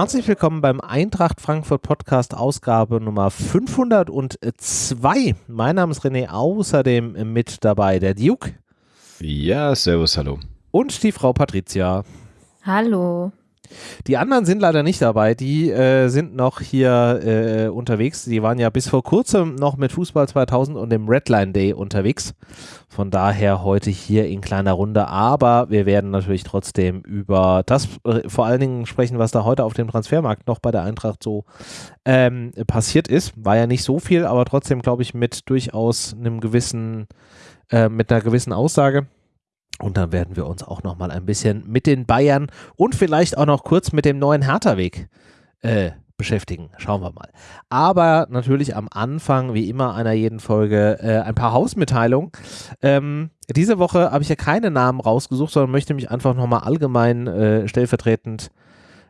Herzlich willkommen beim Eintracht Frankfurt Podcast Ausgabe Nummer 502. Mein Name ist René, außerdem mit dabei der Duke. Ja, servus, hallo. Und die Frau Patricia. Hallo. Die anderen sind leider nicht dabei, die äh, sind noch hier äh, unterwegs. Die waren ja bis vor kurzem noch mit Fußball 2000 und dem Redline Day unterwegs. Von daher heute hier in kleiner Runde, aber wir werden natürlich trotzdem über das äh, vor allen Dingen sprechen, was da heute auf dem Transfermarkt noch bei der Eintracht so ähm, passiert ist. War ja nicht so viel, aber trotzdem glaube ich mit durchaus einem gewissen, äh, mit einer gewissen Aussage. Und dann werden wir uns auch noch mal ein bisschen mit den Bayern und vielleicht auch noch kurz mit dem neuen Hertha-Weg äh, beschäftigen. Schauen wir mal. Aber natürlich am Anfang, wie immer einer jeden Folge, äh, ein paar Hausmitteilungen. Ähm, diese Woche habe ich ja keine Namen rausgesucht, sondern möchte mich einfach nochmal allgemein äh, stellvertretend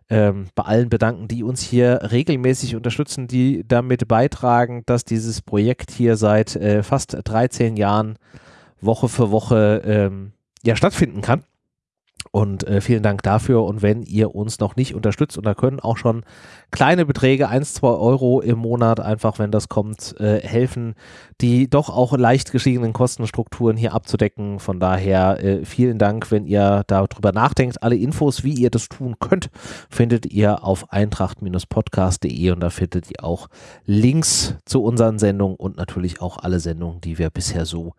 ähm, bei allen bedanken, die uns hier regelmäßig unterstützen, die damit beitragen, dass dieses Projekt hier seit äh, fast 13 Jahren Woche für Woche ähm, ja stattfinden kann. Und äh, vielen Dank dafür. Und wenn ihr uns noch nicht unterstützt, und da können auch schon kleine Beträge, 1, 2 Euro im Monat, einfach wenn das kommt, äh, helfen, die doch auch leicht gestiegenen Kostenstrukturen hier abzudecken. Von daher äh, vielen Dank, wenn ihr darüber nachdenkt. Alle Infos, wie ihr das tun könnt, findet ihr auf eintracht-podcast.de und da findet ihr auch Links zu unseren Sendungen und natürlich auch alle Sendungen, die wir bisher so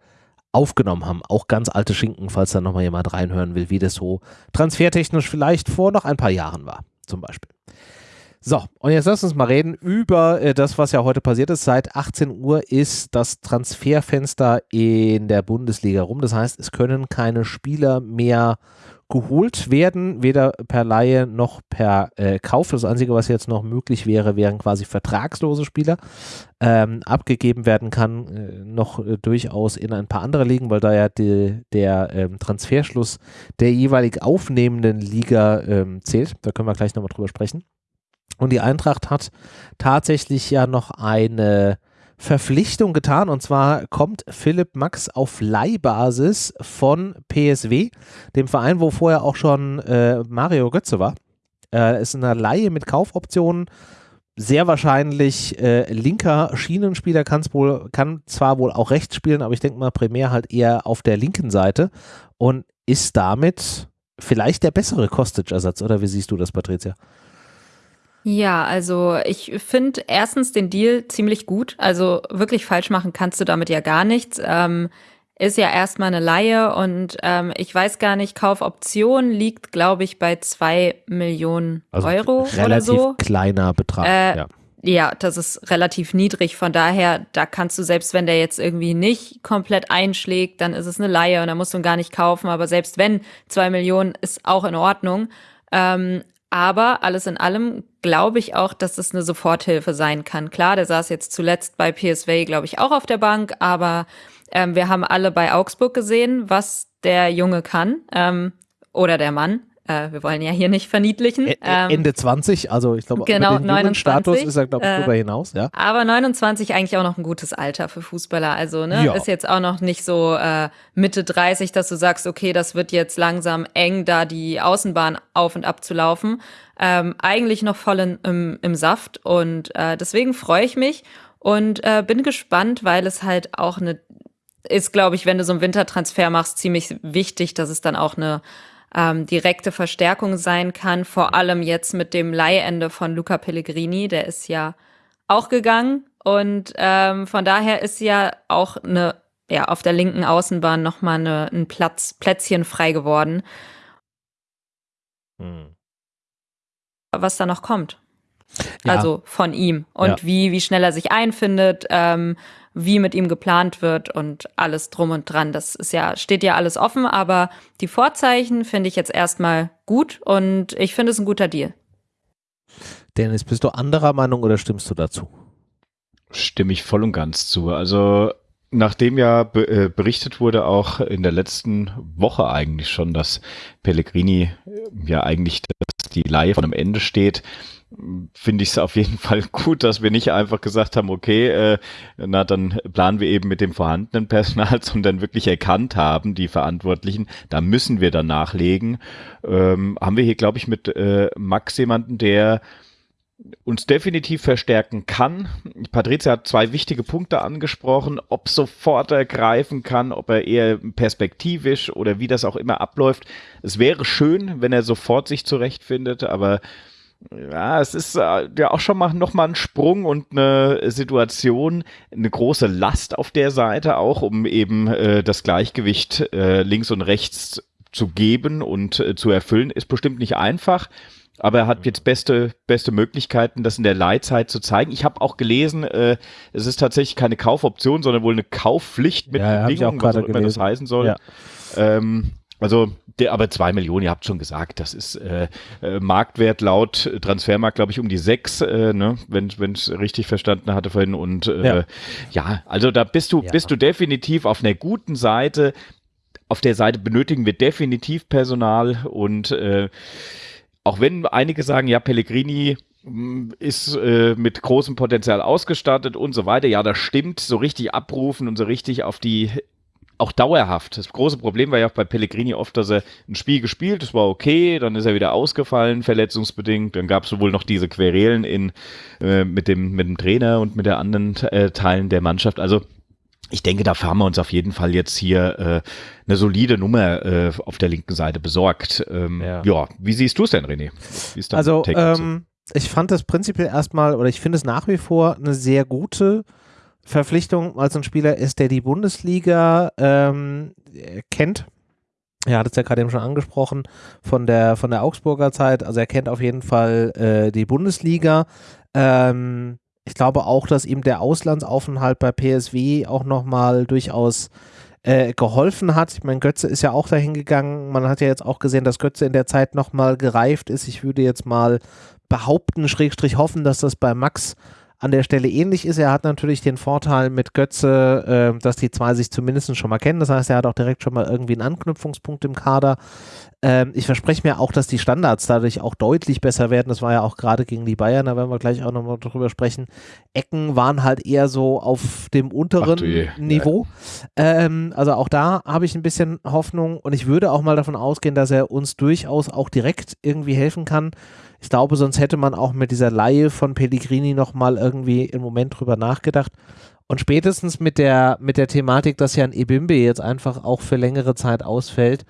aufgenommen haben. Auch ganz alte Schinken, falls da nochmal jemand reinhören will, wie das so transfertechnisch vielleicht vor noch ein paar Jahren war, zum Beispiel. So, und jetzt lass uns mal reden über äh, das, was ja heute passiert ist. Seit 18 Uhr ist das Transferfenster in der Bundesliga rum. Das heißt, es können keine Spieler mehr geholt werden, weder per Laie noch per äh, Kauf. Das Einzige, was jetzt noch möglich wäre, wären quasi vertragslose Spieler. Ähm, abgegeben werden kann äh, noch äh, durchaus in ein paar andere Ligen, weil da ja die, der ähm, Transferschluss der jeweilig aufnehmenden Liga ähm, zählt. Da können wir gleich nochmal drüber sprechen. Und die Eintracht hat tatsächlich ja noch eine Verpflichtung getan und zwar kommt Philipp Max auf Leihbasis von PSW, dem Verein, wo vorher auch schon äh, Mario Götze war. Äh, ist eine Leihe mit Kaufoptionen. Sehr wahrscheinlich äh, linker Schienenspieler wohl, kann zwar wohl auch rechts spielen, aber ich denke mal primär halt eher auf der linken Seite und ist damit vielleicht der bessere Kostic-Ersatz, oder wie siehst du das, Patricia? Ja, also ich finde erstens den Deal ziemlich gut. Also wirklich falsch machen kannst du damit ja gar nichts. Ähm, ist ja erstmal eine Laie und ähm, ich weiß gar nicht, Kaufoption liegt, glaube ich, bei zwei Millionen also Euro relativ oder so. kleiner Betrag. Äh, ja. ja, das ist relativ niedrig. Von daher, da kannst du, selbst wenn der jetzt irgendwie nicht komplett einschlägt, dann ist es eine Laie und dann musst du ihn gar nicht kaufen. Aber selbst wenn zwei Millionen ist auch in Ordnung. Ähm, aber alles in allem glaube ich auch, dass das eine Soforthilfe sein kann. Klar, der saß jetzt zuletzt bei PSV, glaube ich, auch auf der Bank, aber ähm, wir haben alle bei Augsburg gesehen, was der Junge kann ähm, oder der Mann. Äh, wir wollen ja hier nicht verniedlichen. Ähm, Ende 20, also ich glaube, genau, den 29, Status ist er, glaube ich, darüber äh, hinaus. Ja. Aber 29 eigentlich auch noch ein gutes Alter für Fußballer. Also ne, ja. ist jetzt auch noch nicht so äh, Mitte 30, dass du sagst, okay, das wird jetzt langsam eng, da die Außenbahn auf und ab zu laufen. Ähm, eigentlich noch voll in, im, im Saft und äh, deswegen freue ich mich und äh, bin gespannt, weil es halt auch eine ist, glaube ich, wenn du so einen Wintertransfer machst, ziemlich wichtig, dass es dann auch eine ähm, direkte Verstärkung sein kann. Vor allem jetzt mit dem Leihende von Luca Pellegrini, der ist ja auch gegangen. Und ähm, von daher ist ja auch eine, ja, auf der linken Außenbahn nochmal eine, ein Platz, Plätzchen frei geworden. Hm. Was da noch kommt. Ja. Also von ihm. Und ja. wie, wie schnell er sich einfindet. Ähm, wie mit ihm geplant wird und alles drum und dran. Das ist ja, steht ja alles offen, aber die Vorzeichen finde ich jetzt erstmal gut und ich finde es ein guter Deal. Dennis, bist du anderer Meinung oder stimmst du dazu? Stimme ich voll und ganz zu. Also nachdem ja äh, berichtet wurde, auch in der letzten Woche eigentlich schon, dass Pellegrini ja eigentlich das die Laie von am Ende steht, finde ich es auf jeden Fall gut, dass wir nicht einfach gesagt haben, okay, äh, na dann planen wir eben mit dem vorhandenen Personal, sondern wirklich erkannt haben, die Verantwortlichen, da müssen wir dann nachlegen. Ähm, haben wir hier, glaube ich, mit äh, Max jemanden, der uns definitiv verstärken kann. Patrizia hat zwei wichtige Punkte angesprochen, ob sofort er greifen kann, ob er eher perspektivisch oder wie das auch immer abläuft. Es wäre schön, wenn er sofort sich zurechtfindet, aber ja, es ist äh, ja auch schon mal noch mal ein Sprung und eine Situation, eine große Last auf der Seite auch, um eben äh, das Gleichgewicht äh, links und rechts zu geben und äh, zu erfüllen, ist bestimmt nicht einfach. Aber er hat jetzt beste, beste Möglichkeiten, das in der Leitzeit zu zeigen. Ich habe auch gelesen, äh, es ist tatsächlich keine Kaufoption, sondern wohl eine Kaufpflicht mit ja, Bedingungen, was auch immer das heißen soll. Ja. Ähm, also, der, aber zwei Millionen, ihr habt schon gesagt, das ist äh, äh, Marktwert laut Transfermarkt, glaube ich, um die sechs, äh, ne, wenn ich es richtig verstanden hatte vorhin. Und äh, ja. ja. also da bist du, ja. bist du definitiv auf einer guten Seite. Auf der Seite benötigen wir definitiv Personal und äh, auch wenn einige sagen, ja, Pellegrini mm, ist äh, mit großem Potenzial ausgestattet und so weiter. Ja, das stimmt. So richtig abrufen und so richtig auf die auch dauerhaft. Das große Problem war ja auch bei Pellegrini oft, dass er ein Spiel gespielt, das war okay, dann ist er wieder ausgefallen, verletzungsbedingt. Dann gab es wohl noch diese Querelen in, äh, mit, dem, mit dem Trainer und mit der anderen äh, Teilen der Mannschaft. Also ich denke, da haben wir uns auf jeden Fall jetzt hier äh, eine solide Nummer äh, auf der linken Seite besorgt. Ähm, ja. ja. wie siehst du es denn, René? also, ähm, ich fand das prinzipiell erstmal, oder ich finde es nach wie vor eine sehr gute Verpflichtung, es ein Spieler ist, der die Bundesliga ähm, kennt. Er hat es ja gerade eben schon angesprochen von der, von der Augsburger Zeit. Also er kennt auf jeden Fall äh, die Bundesliga. Ähm, ich glaube auch, dass ihm der Auslandsaufenthalt bei PSW auch nochmal durchaus äh, geholfen hat. Ich meine, Götze ist ja auch dahin gegangen. Man hat ja jetzt auch gesehen, dass Götze in der Zeit nochmal gereift ist. Ich würde jetzt mal behaupten, Schrägstrich hoffen, dass das bei Max an der Stelle ähnlich ist. Er hat natürlich den Vorteil mit Götze, äh, dass die zwei sich zumindest schon mal kennen. Das heißt, er hat auch direkt schon mal irgendwie einen Anknüpfungspunkt im Kader. Ähm, ich verspreche mir auch, dass die Standards dadurch auch deutlich besser werden. Das war ja auch gerade gegen die Bayern, da werden wir gleich auch nochmal drüber sprechen. Ecken waren halt eher so auf dem unteren Niveau. Ähm, also auch da habe ich ein bisschen Hoffnung und ich würde auch mal davon ausgehen, dass er uns durchaus auch direkt irgendwie helfen kann. Ich glaube, sonst hätte man auch mit dieser Laie von Pellegrini nochmal irgendwie im Moment drüber nachgedacht. Und spätestens mit der, mit der Thematik, dass ja ein Ebimbe jetzt einfach auch für längere Zeit ausfällt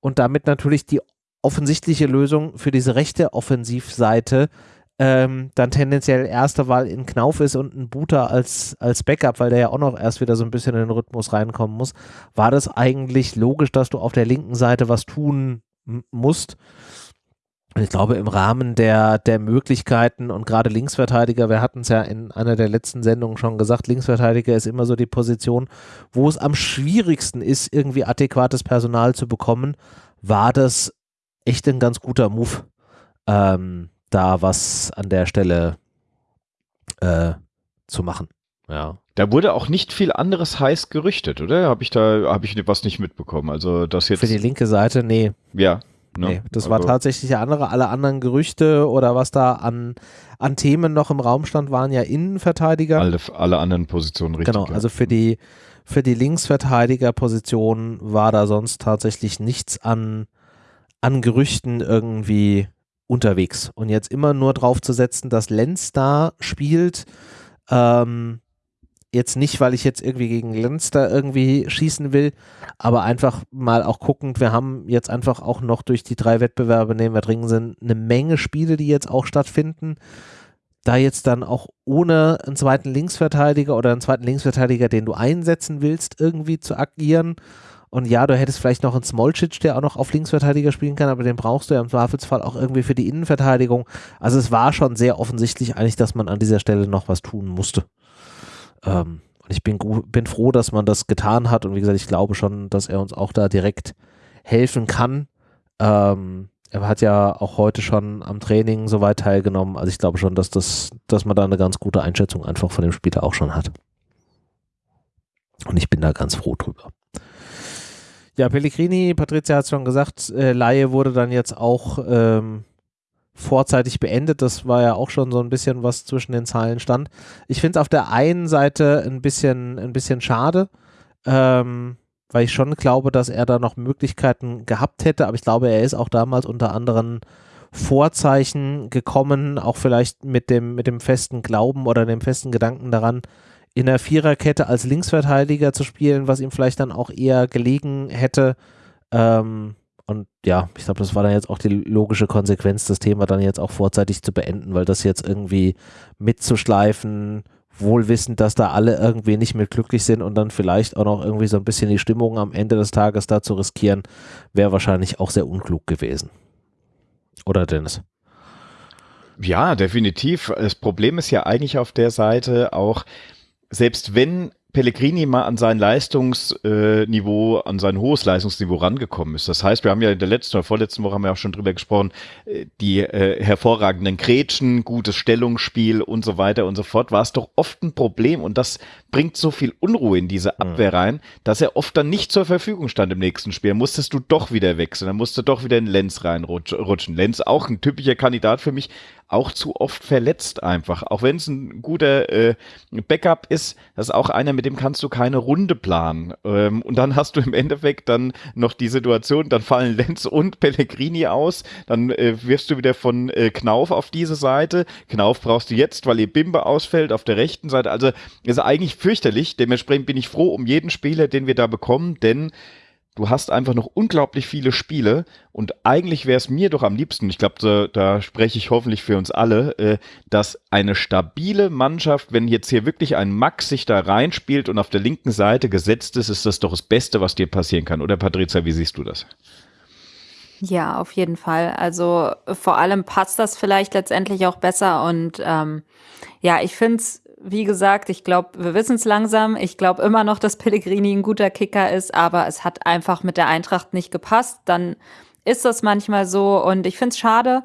und damit natürlich die offensichtliche Lösung für diese rechte Offensivseite ähm, dann tendenziell erste Wahl in Knauf ist und ein Buter als, als Backup, weil der ja auch noch erst wieder so ein bisschen in den Rhythmus reinkommen muss, war das eigentlich logisch, dass du auf der linken Seite was tun musst. Und ich glaube, im Rahmen der, der Möglichkeiten und gerade Linksverteidiger, wir hatten es ja in einer der letzten Sendungen schon gesagt, Linksverteidiger ist immer so die Position, wo es am schwierigsten ist, irgendwie adäquates Personal zu bekommen, war das echt ein ganz guter Move, ähm, da was an der Stelle äh, zu machen. Ja. Da wurde auch nicht viel anderes heiß gerüchtet, oder? Habe ich da, habe ich was nicht mitbekommen? Also das jetzt. Für die linke Seite, nee. Ja. Ne? Nee, das also, war tatsächlich der andere. Alle anderen Gerüchte oder was da an, an Themen noch im Raum stand, waren ja Innenverteidiger. Alle, alle anderen Positionen richtig. Genau, also für die, für die Linksverteidigerposition war da sonst tatsächlich nichts an, an Gerüchten irgendwie unterwegs. Und jetzt immer nur drauf zu setzen, dass Lenz da spielt, ähm, Jetzt nicht, weil ich jetzt irgendwie gegen da irgendwie schießen will, aber einfach mal auch guckend, wir haben jetzt einfach auch noch durch die drei Wettbewerbe, nehmen wir dringend sind, eine Menge Spiele, die jetzt auch stattfinden. Da jetzt dann auch ohne einen zweiten Linksverteidiger oder einen zweiten Linksverteidiger, den du einsetzen willst, irgendwie zu agieren. Und ja, du hättest vielleicht noch einen Smolcic, der auch noch auf Linksverteidiger spielen kann, aber den brauchst du ja im Zweifelsfall auch irgendwie für die Innenverteidigung. Also es war schon sehr offensichtlich eigentlich, dass man an dieser Stelle noch was tun musste. Ähm, und ich bin, bin froh, dass man das getan hat. Und wie gesagt, ich glaube schon, dass er uns auch da direkt helfen kann. Ähm, er hat ja auch heute schon am Training soweit teilgenommen. Also ich glaube schon, dass das, dass man da eine ganz gute Einschätzung einfach von dem Spieler auch schon hat. Und ich bin da ganz froh drüber. Ja, Pellegrini, Patricia hat es schon gesagt, äh, Laie wurde dann jetzt auch ähm, vorzeitig beendet. Das war ja auch schon so ein bisschen was zwischen den Zeilen stand. Ich finde es auf der einen Seite ein bisschen, ein bisschen schade, ähm, weil ich schon glaube, dass er da noch Möglichkeiten gehabt hätte, aber ich glaube, er ist auch damals unter anderen Vorzeichen gekommen, auch vielleicht mit dem, mit dem festen Glauben oder dem festen Gedanken daran, in der Viererkette als Linksverteidiger zu spielen, was ihm vielleicht dann auch eher gelegen hätte. Ähm, und ja, ich glaube, das war dann jetzt auch die logische Konsequenz, das Thema dann jetzt auch vorzeitig zu beenden, weil das jetzt irgendwie mitzuschleifen, wohl wissend, dass da alle irgendwie nicht mehr glücklich sind und dann vielleicht auch noch irgendwie so ein bisschen die Stimmung am Ende des Tages da zu riskieren, wäre wahrscheinlich auch sehr unklug gewesen. Oder Dennis? Ja, definitiv. Das Problem ist ja eigentlich auf der Seite auch, selbst wenn Pellegrini mal an sein Leistungsniveau, an sein hohes Leistungsniveau rangekommen ist. Das heißt, wir haben ja in der letzten oder vorletzten Woche haben wir auch schon drüber gesprochen, äh, die äh, hervorragenden Grätschen, gutes Stellungsspiel und so weiter und so fort, war es doch oft ein Problem und das bringt so viel Unruhe in diese Abwehr rein, dass er oft dann nicht zur Verfügung stand im nächsten Spiel. Dann musstest du doch wieder wechseln, dann musst du doch wieder in Lenz reinrutschen. Lenz auch ein typischer Kandidat für mich, auch zu oft verletzt einfach. Auch wenn es ein guter äh, Backup ist, das ist auch einer, mit dem kannst du keine Runde planen. Ähm, und dann hast du im Endeffekt dann noch die Situation, dann fallen Lenz und Pellegrini aus, dann äh, wirst du wieder von äh, Knauf auf diese Seite. Knauf brauchst du jetzt, weil ihr Bimbe ausfällt auf der rechten Seite. Also ist eigentlich fürchterlich. Dementsprechend bin ich froh um jeden Spieler, den wir da bekommen, denn du hast einfach noch unglaublich viele Spiele und eigentlich wäre es mir doch am liebsten, ich glaube, da, da, spreche ich hoffentlich für uns alle, äh, dass eine stabile Mannschaft, wenn jetzt hier wirklich ein Max sich da reinspielt und auf der linken Seite gesetzt ist, ist das doch das Beste, was dir passieren kann. Oder Patricia, wie siehst du das? Ja, auf jeden Fall. Also vor allem passt das vielleicht letztendlich auch besser und ähm, ja, ich finde es wie gesagt, ich glaube, wir wissen es langsam. Ich glaube immer noch, dass Pellegrini ein guter Kicker ist, aber es hat einfach mit der Eintracht nicht gepasst. Dann ist das manchmal so und ich finde es schade,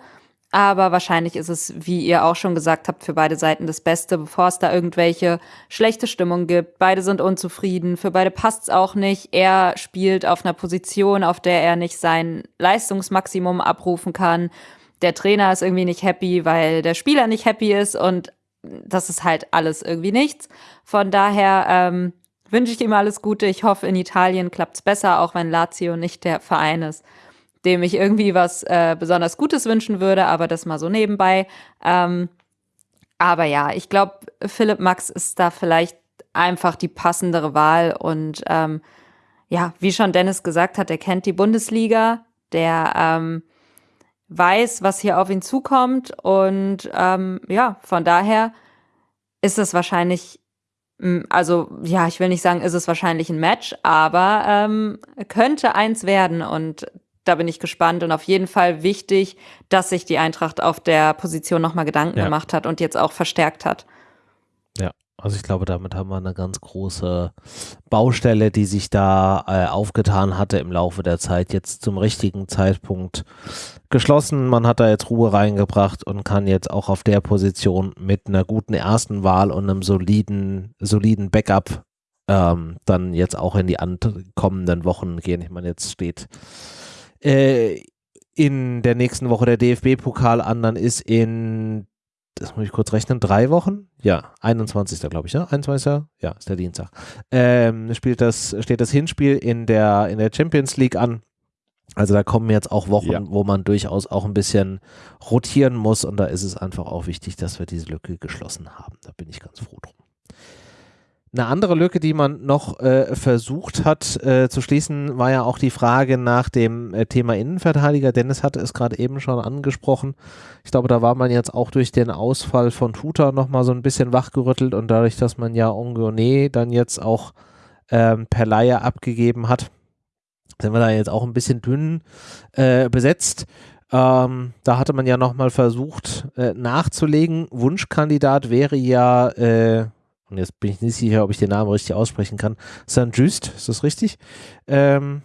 aber wahrscheinlich ist es, wie ihr auch schon gesagt habt, für beide Seiten das Beste, bevor es da irgendwelche schlechte Stimmung gibt. Beide sind unzufrieden, für beide passt es auch nicht. Er spielt auf einer Position, auf der er nicht sein Leistungsmaximum abrufen kann. Der Trainer ist irgendwie nicht happy, weil der Spieler nicht happy ist und das ist halt alles irgendwie nichts. Von daher ähm, wünsche ich ihm alles Gute. Ich hoffe, in Italien klappt es besser, auch wenn Lazio nicht der Verein ist, dem ich irgendwie was äh, besonders Gutes wünschen würde, aber das mal so nebenbei. Ähm, aber ja, ich glaube, Philipp Max ist da vielleicht einfach die passendere Wahl und ähm, ja, wie schon Dennis gesagt hat, er kennt die Bundesliga, der ähm, weiß, was hier auf ihn zukommt. Und ähm, ja, von daher ist es wahrscheinlich, hm, also ja, ich will nicht sagen, ist es wahrscheinlich ein Match, aber ähm, könnte eins werden. Und da bin ich gespannt und auf jeden Fall wichtig, dass sich die Eintracht auf der Position nochmal Gedanken ja. gemacht hat und jetzt auch verstärkt hat. Also ich glaube, damit haben wir eine ganz große Baustelle, die sich da äh, aufgetan hatte im Laufe der Zeit, jetzt zum richtigen Zeitpunkt geschlossen. Man hat da jetzt Ruhe reingebracht und kann jetzt auch auf der Position mit einer guten ersten Wahl und einem soliden, soliden Backup ähm, dann jetzt auch in die kommenden Wochen gehen. Ich meine, jetzt steht äh, in der nächsten Woche der DFB-Pokal an, dann ist in das muss ich kurz rechnen, drei Wochen? Ja, 21. glaube ich, ne? 21. Ja, ist der Dienstag. Ähm, spielt das, steht das Hinspiel in der, in der Champions League an. Also da kommen jetzt auch Wochen, ja. wo man durchaus auch ein bisschen rotieren muss und da ist es einfach auch wichtig, dass wir diese Lücke geschlossen haben. Da bin ich ganz froh drum. Eine andere Lücke, die man noch äh, versucht hat äh, zu schließen, war ja auch die Frage nach dem äh, Thema Innenverteidiger. Dennis hatte es gerade eben schon angesprochen. Ich glaube, da war man jetzt auch durch den Ausfall von Tuta nochmal so ein bisschen wachgerüttelt und dadurch, dass man ja Ongone dann jetzt auch ähm, per Laie abgegeben hat, sind wir da jetzt auch ein bisschen dünn äh, besetzt. Ähm, da hatte man ja nochmal versucht äh, nachzulegen. Wunschkandidat wäre ja äh, jetzt bin ich nicht sicher, ob ich den Namen richtig aussprechen kann, St. Just, ist das richtig? Ähm,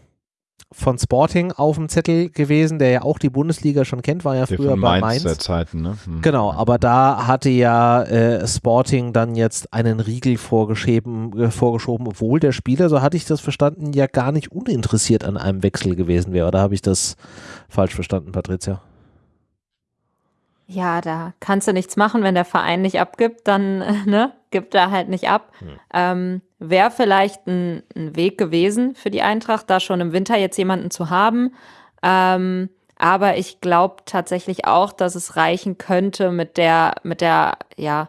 von Sporting auf dem Zettel gewesen, der ja auch die Bundesliga schon kennt, war ja früher bei Mainz. Mainz. Zeiten, ne? Hm. Genau, aber da hatte ja äh, Sporting dann jetzt einen Riegel vorgeschoben, äh, vorgeschoben, obwohl der Spieler, so hatte ich das verstanden, ja gar nicht uninteressiert an einem Wechsel gewesen wäre. Oder habe ich das falsch verstanden, Patricia? Ja, da kannst du nichts machen, wenn der Verein nicht abgibt, dann ne, gibt er halt nicht ab. Hm. Ähm, Wäre vielleicht ein, ein, Weg gewesen für die Eintracht, da schon im Winter jetzt jemanden zu haben. Ähm, aber ich glaube tatsächlich auch, dass es reichen könnte mit der, mit der, ja,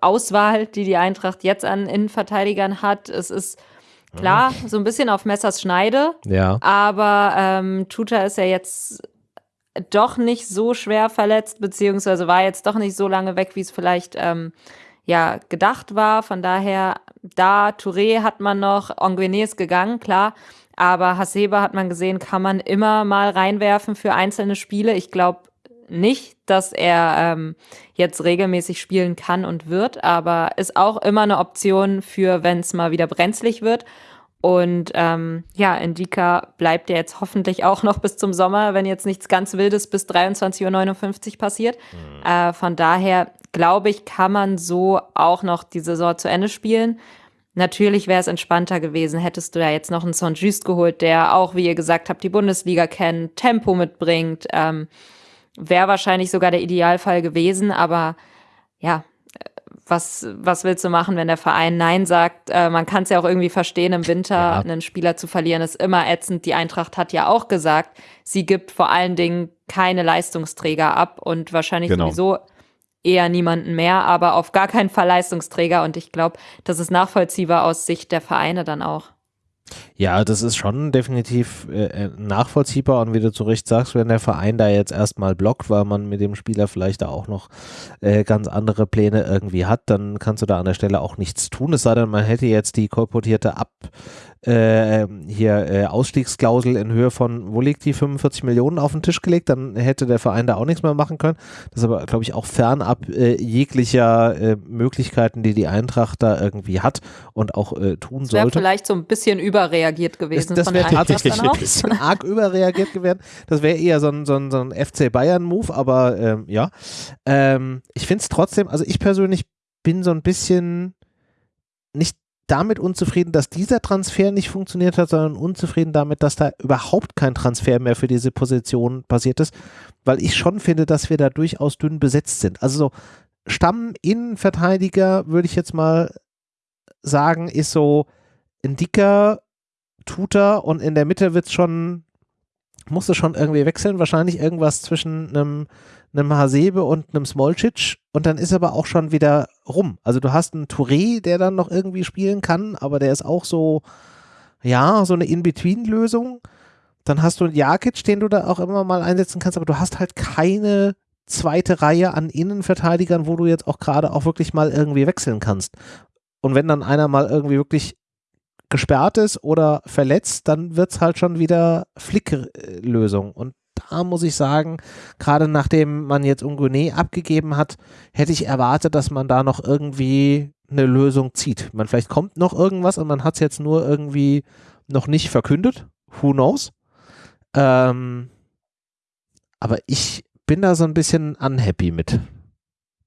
Auswahl, die die Eintracht jetzt an Innenverteidigern hat. Es ist klar, so ein bisschen auf Messers Schneide. Ja. Aber ähm, Tuta ist ja jetzt doch nicht so schwer verletzt, beziehungsweise war jetzt doch nicht so lange weg, wie es vielleicht ähm, ja gedacht war. Von daher, da Touré hat man noch, Anguene ist gegangen, klar. Aber Hasebe hat man gesehen, kann man immer mal reinwerfen für einzelne Spiele. Ich glaube nicht, dass er ähm, jetzt regelmäßig spielen kann und wird, aber ist auch immer eine Option für, wenn es mal wieder brenzlig wird. Und ähm, ja, Indika bleibt ja jetzt hoffentlich auch noch bis zum Sommer, wenn jetzt nichts ganz Wildes bis 23.59 Uhr passiert. Mhm. Äh, von daher glaube ich, kann man so auch noch die Saison zu Ende spielen. Natürlich wäre es entspannter gewesen, hättest du da jetzt noch einen Saint-Just geholt, der auch, wie ihr gesagt habt, die Bundesliga kennt, Tempo mitbringt. Ähm, wäre wahrscheinlich sogar der Idealfall gewesen, aber ja, was, was willst du machen, wenn der Verein Nein sagt? Äh, man kann es ja auch irgendwie verstehen, im Winter ja. einen Spieler zu verlieren, ist immer ätzend. Die Eintracht hat ja auch gesagt, sie gibt vor allen Dingen keine Leistungsträger ab und wahrscheinlich genau. sowieso eher niemanden mehr, aber auf gar keinen Fall Leistungsträger. Und ich glaube, das ist nachvollziehbar aus Sicht der Vereine dann auch. Ja, das ist schon definitiv äh, äh, nachvollziehbar und wie du zu Recht sagst, wenn der Verein da jetzt erstmal blockt, weil man mit dem Spieler vielleicht da auch noch äh, ganz andere Pläne irgendwie hat, dann kannst du da an der Stelle auch nichts tun. Es sei denn, man hätte jetzt die kolportierte Ab, äh, hier äh, Ausstiegsklausel in Höhe von, wo liegt die, 45 Millionen auf den Tisch gelegt, dann hätte der Verein da auch nichts mehr machen können. Das ist aber, glaube ich, auch fernab äh, jeglicher äh, Möglichkeiten, die die Eintracht da irgendwie hat und auch äh, tun das sollte. vielleicht so ein bisschen überreagiert gewesen. Das, das wäre tatsächlich ein bisschen arg überreagiert gewesen. Das wäre eher so ein, so ein, so ein FC Bayern-Move, aber ähm, ja. Ähm, ich finde es trotzdem, also ich persönlich bin so ein bisschen nicht damit unzufrieden, dass dieser Transfer nicht funktioniert hat, sondern unzufrieden damit, dass da überhaupt kein Transfer mehr für diese Position passiert ist, weil ich schon finde, dass wir da durchaus dünn besetzt sind. Also so Stamm-Innenverteidiger, würde ich jetzt mal sagen, ist so ein dicker Tutor und in der Mitte wird es schon, musste schon irgendwie wechseln, wahrscheinlich irgendwas zwischen einem einem Hasebe und einem Smolcic und dann ist aber auch schon wieder rum. Also du hast einen Touré, der dann noch irgendwie spielen kann, aber der ist auch so, ja, so eine In-Between-Lösung. Dann hast du einen Jakic, den du da auch immer mal einsetzen kannst, aber du hast halt keine zweite Reihe an Innenverteidigern, wo du jetzt auch gerade auch wirklich mal irgendwie wechseln kannst. Und wenn dann einer mal irgendwie wirklich gesperrt ist oder verletzt, dann wird es halt schon wieder Flicklösung. Und da muss ich sagen, gerade nachdem man jetzt Ungune abgegeben hat, hätte ich erwartet, dass man da noch irgendwie eine Lösung zieht. Man vielleicht kommt noch irgendwas und man hat es jetzt nur irgendwie noch nicht verkündet. Who knows? Ähm, aber ich bin da so ein bisschen unhappy mit.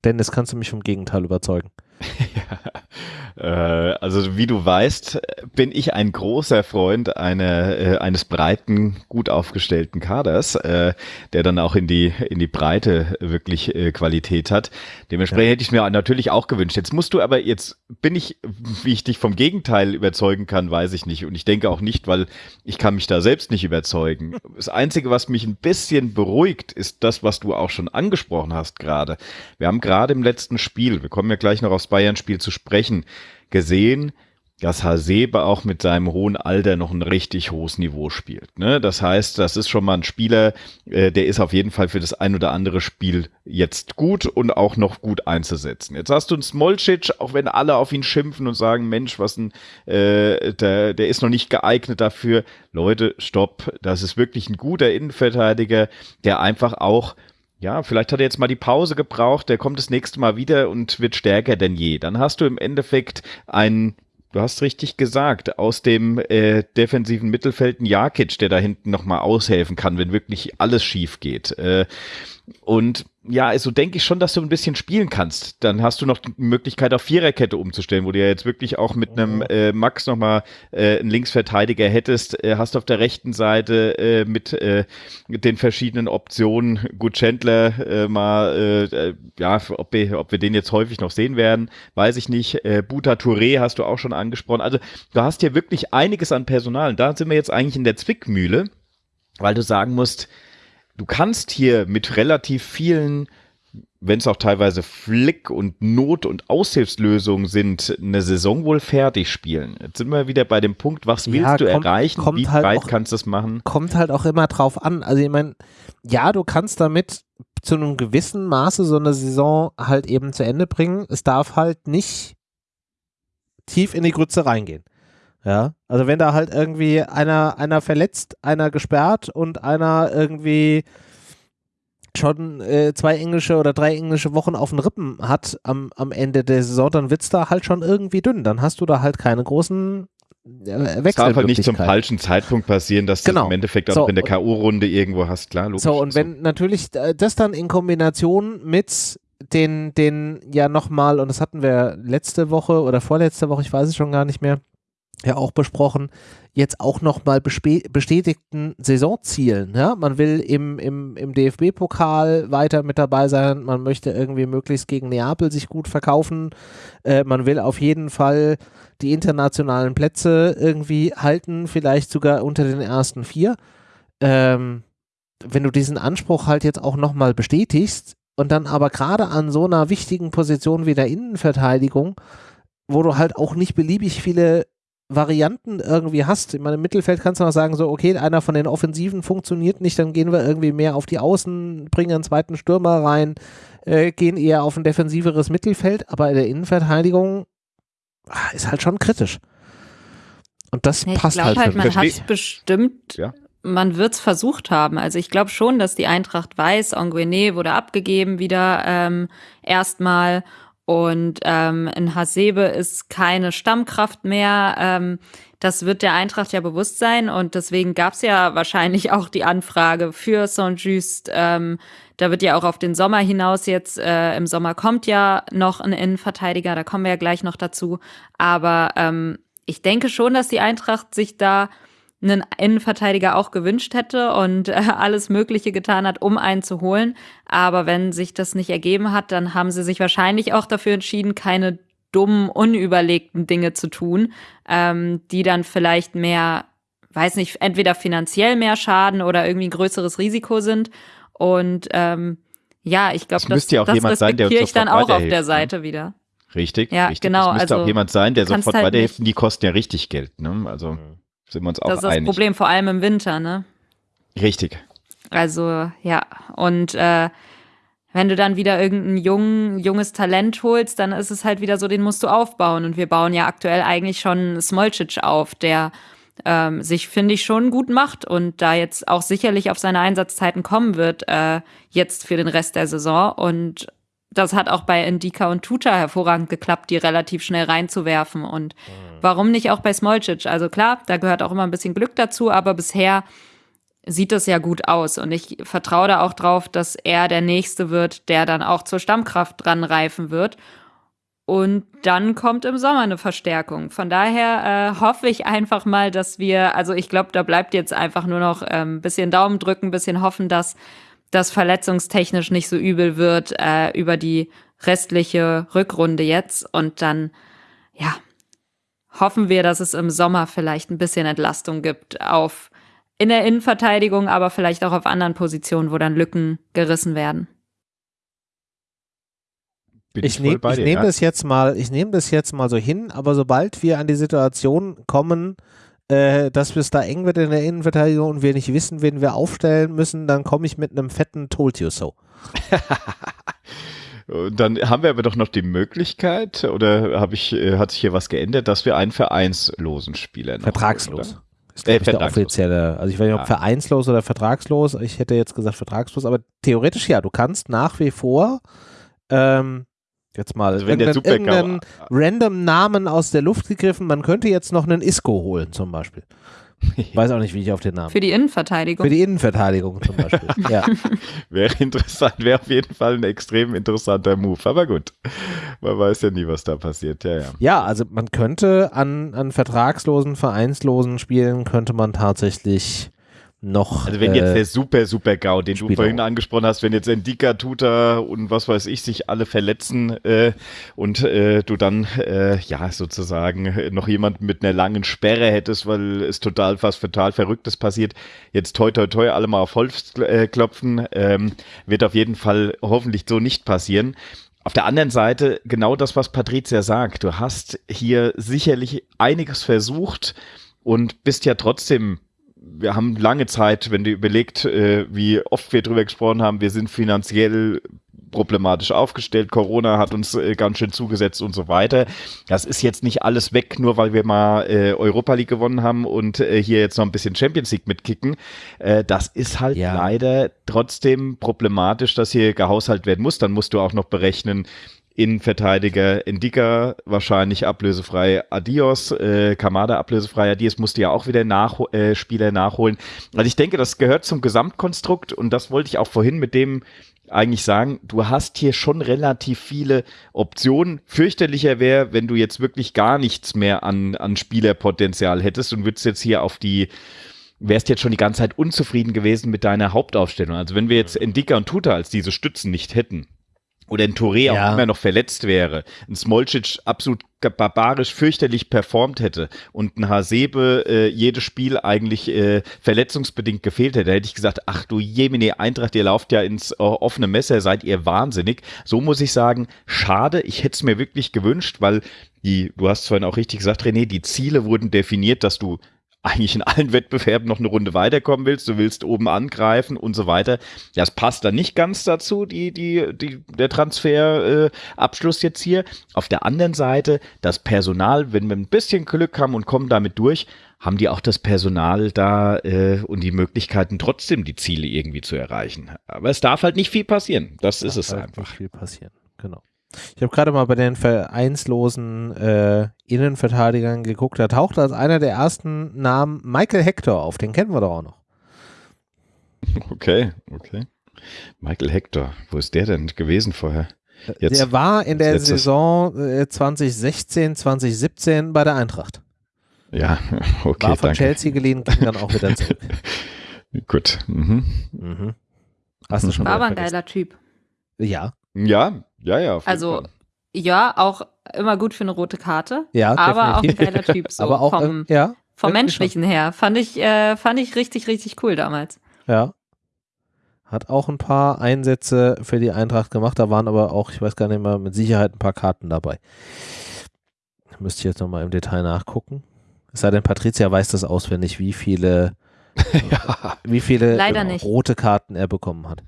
Dennis, kannst du mich vom Gegenteil überzeugen? ja, äh, also wie du weißt, bin ich ein großer Freund einer, äh, eines breiten, gut aufgestellten Kaders, äh, der dann auch in die, in die Breite wirklich äh, Qualität hat. Dementsprechend ja. hätte ich mir natürlich auch gewünscht. Jetzt musst du aber, jetzt bin ich, wie ich dich vom Gegenteil überzeugen kann, weiß ich nicht. Und ich denke auch nicht, weil ich kann mich da selbst nicht überzeugen. Das Einzige, was mich ein bisschen beruhigt, ist das, was du auch schon angesprochen hast gerade. Wir haben gerade im letzten Spiel, wir kommen ja gleich noch aufs Bayern-Spiel zu sprechen, gesehen, dass Hasebe auch mit seinem hohen Alter noch ein richtig hohes Niveau spielt. Ne? Das heißt, das ist schon mal ein Spieler, äh, der ist auf jeden Fall für das ein oder andere Spiel jetzt gut und auch noch gut einzusetzen. Jetzt hast du einen Smolcic, auch wenn alle auf ihn schimpfen und sagen, Mensch, was ein, äh, der, der ist noch nicht geeignet dafür. Leute, stopp, das ist wirklich ein guter Innenverteidiger, der einfach auch ja, vielleicht hat er jetzt mal die Pause gebraucht, der kommt das nächste Mal wieder und wird stärker denn je. Dann hast du im Endeffekt einen, du hast richtig gesagt, aus dem äh, defensiven Mittelfeld einen Jakic, der da hinten nochmal aushelfen kann, wenn wirklich alles schief geht. Äh, Und ja, also denke ich schon, dass du ein bisschen spielen kannst. Dann hast du noch die Möglichkeit, auf Viererkette umzustellen, wo du ja jetzt wirklich auch mit einem mhm. äh, Max nochmal äh, einen Linksverteidiger hättest. Äh, hast auf der rechten Seite äh, mit, äh, mit den verschiedenen Optionen gut Chandler äh, mal, äh, äh, ja, ob wir, ob wir den jetzt häufig noch sehen werden, weiß ich nicht. Äh, Buta Touré hast du auch schon angesprochen. Also du hast hier wirklich einiges an Personal. Und da sind wir jetzt eigentlich in der Zwickmühle, weil du sagen musst, du kannst hier mit relativ vielen, wenn es auch teilweise Flick und Not- und Aushilfslösungen sind, eine Saison wohl fertig spielen. Jetzt sind wir wieder bei dem Punkt, was willst ja, du kommt, erreichen? Kommt Wie halt weit auch, kannst du es machen? Kommt halt auch immer drauf an. Also ich meine, ja, du kannst damit zu einem gewissen Maße so eine Saison halt eben zu Ende bringen. Es darf halt nicht tief in die Grütze reingehen. Ja, also wenn da halt irgendwie einer, einer verletzt, einer gesperrt und einer irgendwie schon äh, zwei englische oder drei englische Wochen auf den Rippen hat am, am Ende der Saison, dann wird es da halt schon irgendwie dünn. Dann hast du da halt keine großen äh, Es darf halt nicht zum falschen Zeitpunkt passieren, dass genau. du im Endeffekt auch so, in der K.O.-Runde irgendwo hast, klar, logisch. So, und wenn so. natürlich äh, das dann in Kombination mit den, den ja nochmal, und das hatten wir letzte Woche oder vorletzte Woche, ich weiß es schon gar nicht mehr, ja auch besprochen, jetzt auch nochmal bestätigten Saisonzielen. Ja? Man will im, im, im DFB-Pokal weiter mit dabei sein, man möchte irgendwie möglichst gegen Neapel sich gut verkaufen, äh, man will auf jeden Fall die internationalen Plätze irgendwie halten, vielleicht sogar unter den ersten vier. Ähm, wenn du diesen Anspruch halt jetzt auch nochmal bestätigst und dann aber gerade an so einer wichtigen Position wie der Innenverteidigung, wo du halt auch nicht beliebig viele Varianten irgendwie hast. In meinem Mittelfeld kannst du noch sagen, so, okay, einer von den Offensiven funktioniert nicht, dann gehen wir irgendwie mehr auf die Außen, bringen einen zweiten Stürmer rein, äh, gehen eher auf ein defensiveres Mittelfeld, aber in der Innenverteidigung ah, ist halt schon kritisch. Und das ja, passt halt. halt man hat bestimmt, ja. man wird es versucht haben. Also ich glaube schon, dass die Eintracht weiß, Anguene wurde abgegeben wieder ähm, erstmal und ähm, in Hasebe ist keine Stammkraft mehr. Ähm, das wird der Eintracht ja bewusst sein. Und deswegen gab es ja wahrscheinlich auch die Anfrage für Saint-Just. Ähm, da wird ja auch auf den Sommer hinaus jetzt, äh, im Sommer kommt ja noch ein Innenverteidiger, da kommen wir ja gleich noch dazu. Aber ähm, ich denke schon, dass die Eintracht sich da einen Innenverteidiger auch gewünscht hätte und äh, alles Mögliche getan hat, um einen zu holen. Aber wenn sich das nicht ergeben hat, dann haben sie sich wahrscheinlich auch dafür entschieden, keine dummen, unüberlegten Dinge zu tun, ähm, die dann vielleicht mehr, weiß nicht, entweder finanziell mehr schaden oder irgendwie ein größeres Risiko sind. Und ähm, ja, ich glaube, das, das, das respektiere ich dann auch auf der ne? Seite wieder. Richtig, ja, richtig. genau. Es müsste also, auch jemand sein, der sofort halt weiterhilft. Die kosten ja richtig Geld. Ne? Also mhm. Sind wir uns auch einig. Das ist das Problem, vor allem im Winter, ne? Richtig. Also, ja. Und äh, wenn du dann wieder irgendein jung, junges Talent holst, dann ist es halt wieder so, den musst du aufbauen. Und wir bauen ja aktuell eigentlich schon Smolcic auf, der ähm, sich, finde ich, schon gut macht und da jetzt auch sicherlich auf seine Einsatzzeiten kommen wird, äh, jetzt für den Rest der Saison. Und das hat auch bei Indika und Tuta hervorragend geklappt, die relativ schnell reinzuwerfen. Und mhm. warum nicht auch bei Smolcic? Also klar, da gehört auch immer ein bisschen Glück dazu, aber bisher sieht das ja gut aus. Und ich vertraue da auch drauf, dass er der Nächste wird, der dann auch zur Stammkraft dran reifen wird. Und dann kommt im Sommer eine Verstärkung. Von daher äh, hoffe ich einfach mal, dass wir, also ich glaube, da bleibt jetzt einfach nur noch ein ähm, bisschen Daumen drücken, ein bisschen hoffen, dass das verletzungstechnisch nicht so übel wird äh, über die restliche Rückrunde jetzt. Und dann, ja, hoffen wir, dass es im Sommer vielleicht ein bisschen Entlastung gibt auf in der Innenverteidigung, aber vielleicht auch auf anderen Positionen, wo dann Lücken gerissen werden. Bin ich, nehme nehm ja. das jetzt mal, ich nehme das jetzt mal so hin, aber sobald wir an die Situation kommen, äh, dass es da eng wird in der Innenverteidigung und wir nicht wissen, wen wir aufstellen müssen, dann komme ich mit einem fetten Told You So. Dann haben wir aber doch noch die Möglichkeit, oder habe ich, äh, hat sich hier was geändert, dass wir einen vereinslosen Spieler noch Vertragslos. Oder? Ist äh, der offizielle. Also ich weiß nicht, ob ja. vereinslos oder vertragslos. Ich hätte jetzt gesagt vertragslos, aber theoretisch ja. Du kannst nach wie vor ähm, Jetzt mal also wenn irgendeinen, irgendeinen random Namen aus der Luft gegriffen. Man könnte jetzt noch einen Isco holen zum Beispiel. Ich weiß auch nicht, wie ich auf den Namen. Für die Innenverteidigung. Für die Innenverteidigung zum Beispiel. ja. Wäre interessant, wäre auf jeden Fall ein extrem interessanter Move. Aber gut, man weiß ja nie, was da passiert. Ja, ja. Ja, also man könnte an, an vertragslosen, vereinslosen Spielen könnte man tatsächlich noch. Also wenn jetzt äh, der super, super GAU, den Spieler. du vorhin angesprochen hast, wenn jetzt Endika, Tuta und was weiß ich sich alle verletzen äh, und äh, du dann äh, ja sozusagen noch jemanden mit einer langen Sperre hättest, weil es total was total Verrücktes passiert, jetzt toi toi toi alle mal auf Holz äh, klopfen, ähm, wird auf jeden Fall hoffentlich so nicht passieren. Auf der anderen Seite genau das, was Patricia sagt. Du hast hier sicherlich einiges versucht und bist ja trotzdem wir haben lange Zeit, wenn du überlegt, äh, wie oft wir drüber gesprochen haben, wir sind finanziell problematisch aufgestellt, Corona hat uns äh, ganz schön zugesetzt und so weiter. Das ist jetzt nicht alles weg, nur weil wir mal äh, Europa League gewonnen haben und äh, hier jetzt noch ein bisschen Champions League mitkicken. Äh, das ist halt ja. leider trotzdem problematisch, dass hier gehaushaltet werden muss. Dann musst du auch noch berechnen, Innenverteidiger Indika wahrscheinlich ablösefrei Adios, äh, Kamada ablösefrei Adios musste ja auch wieder nach, äh, Spieler nachholen. Also ich denke, das gehört zum Gesamtkonstrukt und das wollte ich auch vorhin mit dem eigentlich sagen, du hast hier schon relativ viele Optionen. Fürchterlicher wäre, wenn du jetzt wirklich gar nichts mehr an, an Spielerpotenzial hättest und würdest jetzt hier auf die wärst jetzt schon die ganze Zeit unzufrieden gewesen mit deiner Hauptaufstellung. Also wenn wir jetzt Indika und Tuta als diese Stützen nicht hätten, oder ein Touré ja. auch immer noch verletzt wäre, ein Smolcic absolut barbarisch fürchterlich performt hätte und ein Hasebe äh, jedes Spiel eigentlich äh, verletzungsbedingt gefehlt hätte, hätte ich gesagt, ach du Jemine Eintracht, ihr lauft ja ins äh, offene Messer, seid ihr wahnsinnig. So muss ich sagen, schade, ich hätte es mir wirklich gewünscht, weil die, du hast vorhin auch richtig gesagt, René, die Ziele wurden definiert, dass du eigentlich in allen Wettbewerben noch eine Runde weiterkommen willst, du willst oben angreifen und so weiter. Das passt dann nicht ganz dazu, die, die, die, der Transferabschluss äh, jetzt hier. Auf der anderen Seite, das Personal, wenn wir ein bisschen Glück haben und kommen damit durch, haben die auch das Personal da äh, und die Möglichkeiten, trotzdem die Ziele irgendwie zu erreichen. Aber es darf halt nicht viel passieren. Das, das ist es halt einfach. Nicht viel passieren, genau. Ich habe gerade mal bei den vereinslosen äh, Innenverteidigern geguckt. Da taucht als einer der ersten Namen Michael Hector auf. Den kennen wir doch auch noch. Okay, okay. Michael Hector, wo ist der denn gewesen vorher? Jetzt, der war in der Saison äh, 2016, 2017 bei der Eintracht. Ja, okay. War von danke. Chelsea geliehen, ging dann auch wieder zurück. Gut. Mhm. Mhm. Hast du schon War aber ein geiler Typ. Ja. Ja, ja, ja. also, ja, auch immer gut für eine rote Karte. Ja, aber definitiv. auch ein geiler Typ. So aber auch vom, ja, vom Menschlichen schon. her. Fand ich, äh, fand ich richtig, richtig cool damals. Ja. Hat auch ein paar Einsätze für die Eintracht gemacht. Da waren aber auch, ich weiß gar nicht mehr, mit Sicherheit ein paar Karten dabei. Müsste ich jetzt nochmal im Detail nachgucken. Es sei denn, Patricia weiß das auswendig, wie viele, ja. wie viele genau, rote Karten er bekommen hat.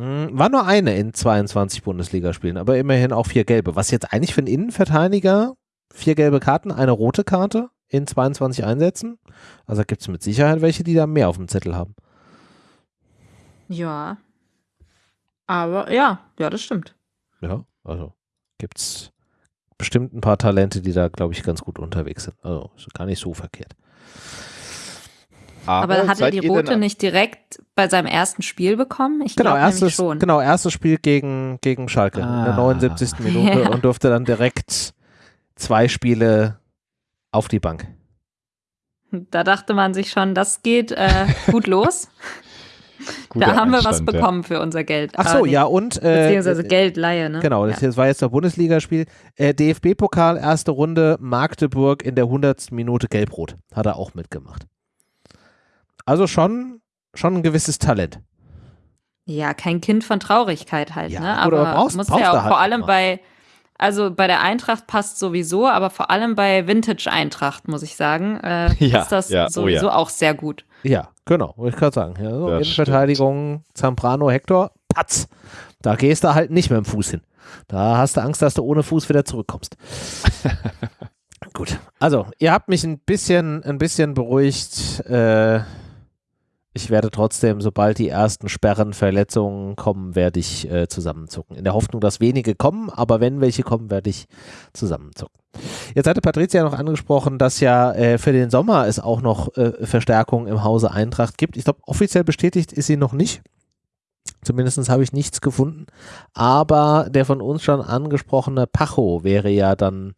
Hm, war nur eine in 22 Bundesligaspielen, aber immerhin auch vier gelbe. Was jetzt eigentlich für einen Innenverteidiger, vier gelbe Karten, eine rote Karte in 22 Einsätzen. Also gibt es mit Sicherheit welche, die da mehr auf dem Zettel haben. Ja. Aber ja, ja, das stimmt. Ja, also gibt es bestimmt ein paar Talente, die da, glaube ich, ganz gut unterwegs sind. Also ist gar nicht so verkehrt. Aber, Aber hat er die rote nicht direkt bei seinem ersten Spiel bekommen? Ich genau, erstes, schon. Genau, erstes Spiel gegen, gegen Schalke ah. in der 79. Ah. Minute ja. und durfte dann direkt zwei Spiele auf die Bank. Da dachte man sich schon, das geht äh, gut los. da haben wir was bekommen ja. für unser Geld. Ach so, ja, und. Äh, beziehungsweise Geldleihe, ne? Genau, das, ja. war jetzt das Bundesligaspiel. Äh, DFB-Pokal, erste Runde, Magdeburg in der 100. Minute Gelbrot. Hat er auch mitgemacht. Also schon, schon ein gewisses Talent. Ja, kein Kind von Traurigkeit halt, ja, ne? Aber brauchst, muss brauchst ja auch halt vor allem mal. bei, also bei der Eintracht passt sowieso, aber vor allem bei Vintage Eintracht, muss ich sagen, äh, ja, ist das ja, sowieso oh ja. auch sehr gut. Ja, genau, wollte ich gerade sagen. Ja, so Innenverteidigung, Zamprano, Hector, Patz. Da gehst du halt nicht mit dem Fuß hin. Da hast du Angst, dass du ohne Fuß wieder zurückkommst. Gut, also ihr habt mich ein bisschen, ein bisschen beruhigt. Äh, ich werde trotzdem, sobald die ersten Sperren, Verletzungen kommen, werde ich äh, zusammenzucken. In der Hoffnung, dass wenige kommen, aber wenn welche kommen, werde ich zusammenzucken. Jetzt hatte Patricia noch angesprochen, dass ja äh, für den Sommer es auch noch äh, Verstärkung im Hause Eintracht gibt. Ich glaube, offiziell bestätigt ist sie noch nicht. Zumindest habe ich nichts gefunden. Aber der von uns schon angesprochene Pacho wäre ja dann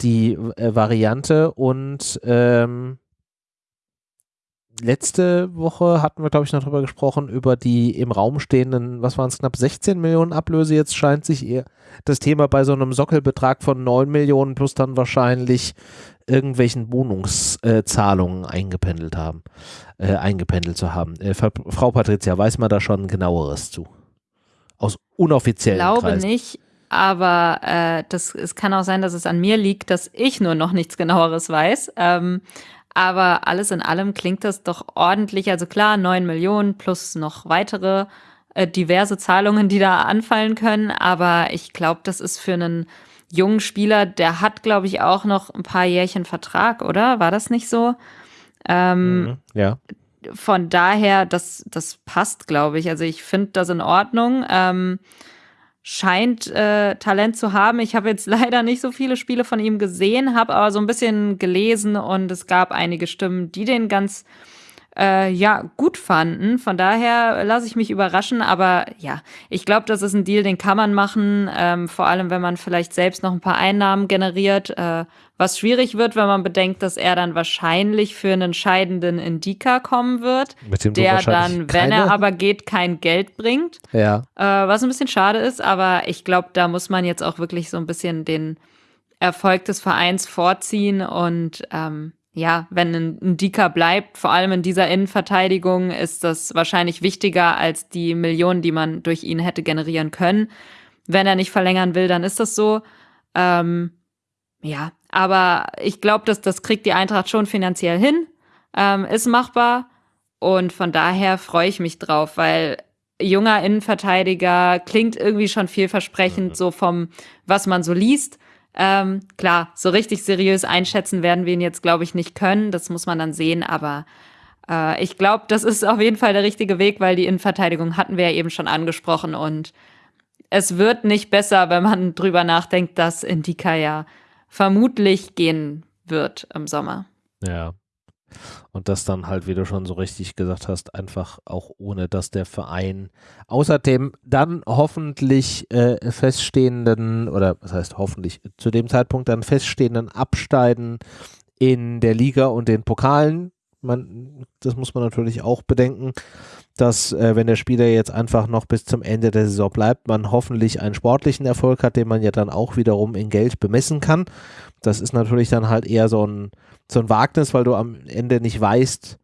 die äh, Variante und ähm, letzte Woche hatten wir, glaube ich, noch darüber gesprochen, über die im Raum stehenden, was waren es, knapp 16 Millionen Ablöse. Jetzt scheint sich eher das Thema bei so einem Sockelbetrag von 9 Millionen plus dann wahrscheinlich irgendwelchen Wohnungszahlungen äh, eingependelt haben, äh, eingependelt zu haben. Äh, Frau Patricia, weiß man da schon genaueres zu? Aus unoffiziellen Ich glaube Kreisen. nicht, aber äh, das, es kann auch sein, dass es an mir liegt, dass ich nur noch nichts genaueres weiß. Ähm, aber alles in allem klingt das doch ordentlich. Also klar, 9 Millionen plus noch weitere äh, diverse Zahlungen, die da anfallen können. Aber ich glaube, das ist für einen jungen Spieler, der hat, glaube ich, auch noch ein paar Jährchen Vertrag, oder? War das nicht so? Ähm, mhm, ja. Von daher, das, das passt, glaube ich. Also ich finde das in Ordnung. Ähm, scheint äh, Talent zu haben. Ich habe jetzt leider nicht so viele Spiele von ihm gesehen, habe aber so ein bisschen gelesen und es gab einige Stimmen, die den ganz äh, ja gut fanden. Von daher lasse ich mich überraschen, aber ja, ich glaube, das ist ein Deal, den kann man machen, ähm, vor allem wenn man vielleicht selbst noch ein paar Einnahmen generiert. Äh, was schwierig wird, wenn man bedenkt, dass er dann wahrscheinlich für einen scheidenden Indika kommen wird, der dann, wenn er aber geht, kein Geld bringt. Ja. Äh, was ein bisschen schade ist, aber ich glaube, da muss man jetzt auch wirklich so ein bisschen den Erfolg des Vereins vorziehen und ähm, ja, wenn ein, ein bleibt, vor allem in dieser Innenverteidigung, ist das wahrscheinlich wichtiger als die Millionen, die man durch ihn hätte generieren können. Wenn er nicht verlängern will, dann ist das so. Ähm, ja, aber ich glaube, dass das kriegt die Eintracht schon finanziell hin, ähm, ist machbar und von daher freue ich mich drauf, weil junger Innenverteidiger klingt irgendwie schon vielversprechend, mhm. so vom, was man so liest. Ähm, klar, so richtig seriös einschätzen werden wir ihn jetzt, glaube ich, nicht können. Das muss man dann sehen, aber äh, ich glaube, das ist auf jeden Fall der richtige Weg, weil die Innenverteidigung hatten wir ja eben schon angesprochen und es wird nicht besser, wenn man drüber nachdenkt, dass Indika ja vermutlich gehen wird im Sommer. Ja. Und das dann halt, wie du schon so richtig gesagt hast, einfach auch ohne, dass der Verein außerdem dann hoffentlich äh, feststehenden, oder was heißt hoffentlich, zu dem Zeitpunkt dann feststehenden Absteigen in der Liga und den Pokalen, man, das muss man natürlich auch bedenken, dass äh, wenn der Spieler jetzt einfach noch bis zum Ende der Saison bleibt, man hoffentlich einen sportlichen Erfolg hat, den man ja dann auch wiederum in Geld bemessen kann. Das ist natürlich dann halt eher so ein, so ein Wagnis, weil du am Ende nicht weißt,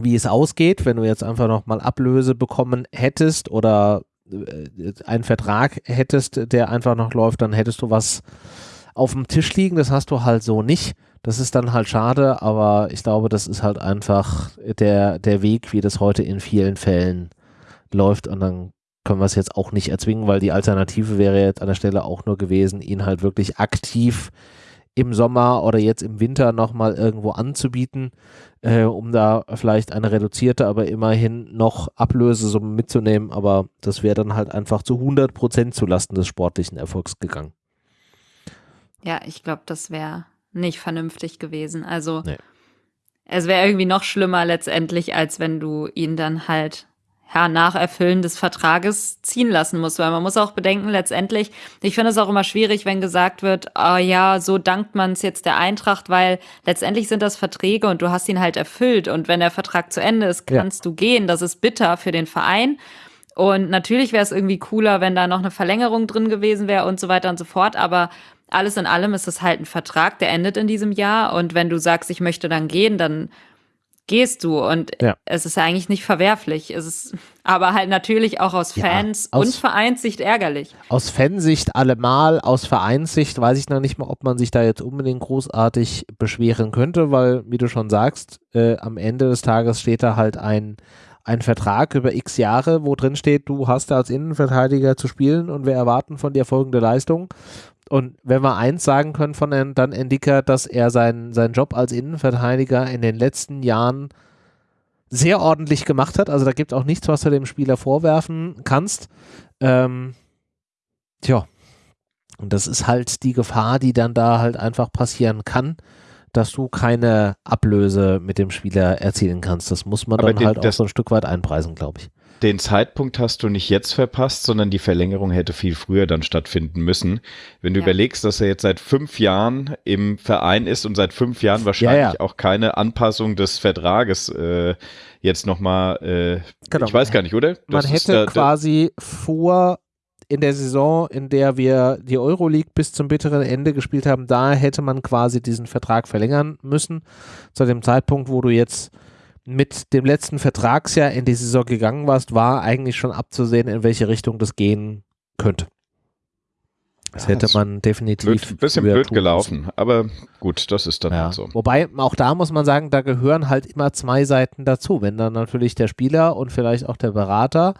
wie es ausgeht, wenn du jetzt einfach nochmal Ablöse bekommen hättest oder äh, einen Vertrag hättest, der einfach noch läuft, dann hättest du was auf dem Tisch liegen. Das hast du halt so nicht. Das ist dann halt schade, aber ich glaube, das ist halt einfach der, der Weg, wie das heute in vielen Fällen läuft und dann können wir es jetzt auch nicht erzwingen, weil die Alternative wäre jetzt an der Stelle auch nur gewesen, ihn halt wirklich aktiv im Sommer oder jetzt im Winter nochmal irgendwo anzubieten, äh, um da vielleicht eine reduzierte, aber immerhin noch Ablösesumme mitzunehmen. Aber das wäre dann halt einfach zu 100 Prozent zulasten des sportlichen Erfolgs gegangen. Ja, ich glaube, das wäre nicht vernünftig gewesen. Also nee. es wäre irgendwie noch schlimmer letztendlich, als wenn du ihn dann halt ja, nach Erfüllen des Vertrages ziehen lassen musst. Weil man muss auch bedenken, letztendlich, ich finde es auch immer schwierig, wenn gesagt wird, oh ja, so dankt man es jetzt der Eintracht, weil letztendlich sind das Verträge und du hast ihn halt erfüllt. Und wenn der Vertrag zu Ende ist, kannst ja. du gehen. Das ist bitter für den Verein. Und natürlich wäre es irgendwie cooler, wenn da noch eine Verlängerung drin gewesen wäre und so weiter und so fort. Aber alles in allem ist es halt ein Vertrag, der endet in diesem Jahr. Und wenn du sagst, ich möchte dann gehen, dann gehst du. Und ja. es ist ja eigentlich nicht verwerflich. Es ist aber halt natürlich auch aus Fans ja, aus, und Vereinssicht ärgerlich. Aus Fansicht allemal, aus Vereinssicht weiß ich noch nicht mal, ob man sich da jetzt unbedingt großartig beschweren könnte, weil, wie du schon sagst, äh, am Ende des Tages steht da halt ein ein Vertrag über x Jahre, wo drin steht, du hast als Innenverteidiger zu spielen und wir erwarten von dir folgende Leistung. Und wenn wir eins sagen können von dann Endika, dass er seinen, seinen Job als Innenverteidiger in den letzten Jahren sehr ordentlich gemacht hat. Also da gibt es auch nichts, was du dem Spieler vorwerfen kannst. Ähm, tja, Und das ist halt die Gefahr, die dann da halt einfach passieren kann, dass du keine Ablöse mit dem Spieler erzielen kannst. Das muss man Aber dann den, halt auch so ein Stück weit einpreisen, glaube ich den Zeitpunkt hast du nicht jetzt verpasst, sondern die Verlängerung hätte viel früher dann stattfinden müssen. Wenn du ja. überlegst, dass er jetzt seit fünf Jahren im Verein ist und seit fünf Jahren wahrscheinlich ja, ja. auch keine Anpassung des Vertrages äh, jetzt nochmal, äh, genau. ich weiß gar nicht, oder? Das Man hätte da, quasi vor in der Saison, in der wir die Euroleague bis zum bitteren Ende gespielt haben, da hätte man quasi diesen Vertrag verlängern müssen. Zu dem Zeitpunkt, wo du jetzt mit dem letzten Vertragsjahr in die Saison gegangen warst, war eigentlich schon abzusehen, in welche Richtung das gehen könnte. Das hätte man definitiv. Ein bisschen blöd gelaufen, müssen. aber gut, das ist dann ja. halt so. Wobei, auch da muss man sagen, da gehören halt immer zwei Seiten dazu. Wenn dann natürlich der Spieler und vielleicht auch der Berater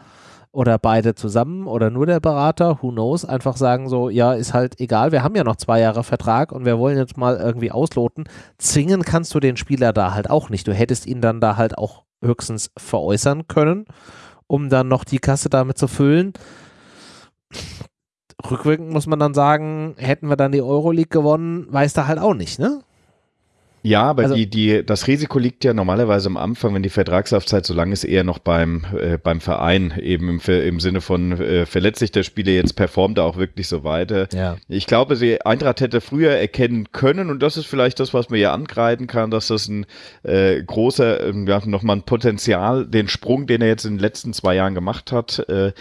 oder beide zusammen oder nur der Berater, who knows, einfach sagen so, ja, ist halt egal, wir haben ja noch zwei Jahre Vertrag und wir wollen jetzt mal irgendwie ausloten. Zwingen kannst du den Spieler da halt auch nicht. Du hättest ihn dann da halt auch höchstens veräußern können, um dann noch die Kasse damit zu füllen. Rückwirkend muss man dann sagen, hätten wir dann die Euroleague gewonnen, weiß da halt auch nicht, ne? Ja, aber also, die, die, das Risiko liegt ja normalerweise am Anfang, wenn die Vertragslaufzeit so lang ist, eher noch beim, äh, beim Verein, eben im, im Sinne von äh, verletzt sich der Spieler jetzt, performt er auch wirklich so weiter. Ja. Ich glaube, sie, Eintracht hätte früher erkennen können, und das ist vielleicht das, was man ja angreifen kann, dass das ein äh, großer, äh, ja, nochmal ein Potenzial, den Sprung, den er jetzt in den letzten zwei Jahren gemacht hat, äh,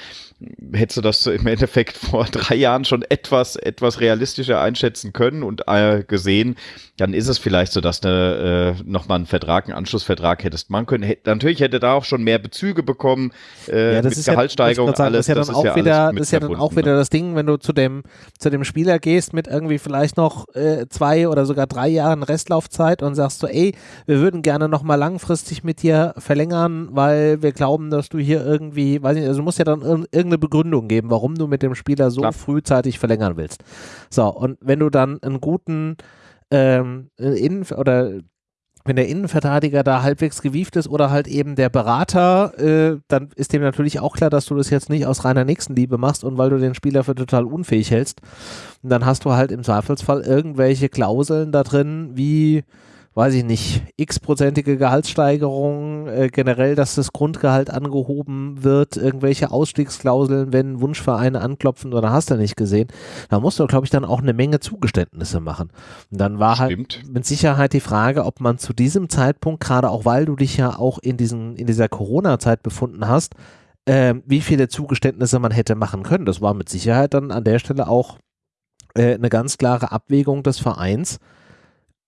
hättest du das im Endeffekt vor drei Jahren schon etwas, etwas realistischer einschätzen können und äh, gesehen, dann ist es vielleicht so, dass du äh, nochmal einen Vertrag, einen Anschlussvertrag hättest machen können. Hätt, natürlich hätte da auch schon mehr Bezüge bekommen, äh, ja, das mit ist Gehaltssteigerung, ja, alles. Das ist ja dann, das auch, ja wieder, das ist ja dann auch wieder das Ding, wenn du zu dem, zu dem Spieler gehst mit irgendwie vielleicht noch äh, zwei oder sogar drei Jahren Restlaufzeit und sagst so, ey, wir würden gerne nochmal langfristig mit dir verlängern, weil wir glauben, dass du hier irgendwie, weiß nicht, also du musst ja dann irgendeine Begründung geben, warum du mit dem Spieler so Klar. frühzeitig verlängern willst. So, und wenn du dann einen guten ähm, Innen oder wenn der Innenverteidiger da halbwegs gewieft ist oder halt eben der Berater, äh, dann ist dem natürlich auch klar, dass du das jetzt nicht aus reiner Nächstenliebe machst und weil du den Spieler für total unfähig hältst. Und dann hast du halt im Zweifelsfall irgendwelche Klauseln da drin, wie weiß ich nicht, x-prozentige Gehaltssteigerung, äh, generell, dass das Grundgehalt angehoben wird, irgendwelche Ausstiegsklauseln, wenn Wunschvereine anklopfen oder hast du nicht gesehen, da musst du, glaube ich, dann auch eine Menge Zugeständnisse machen. Und dann war halt Stimmt. halt mit Sicherheit die Frage, ob man zu diesem Zeitpunkt, gerade auch weil du dich ja auch in, diesen, in dieser Corona-Zeit befunden hast, äh, wie viele Zugeständnisse man hätte machen können. Das war mit Sicherheit dann an der Stelle auch äh, eine ganz klare Abwägung des Vereins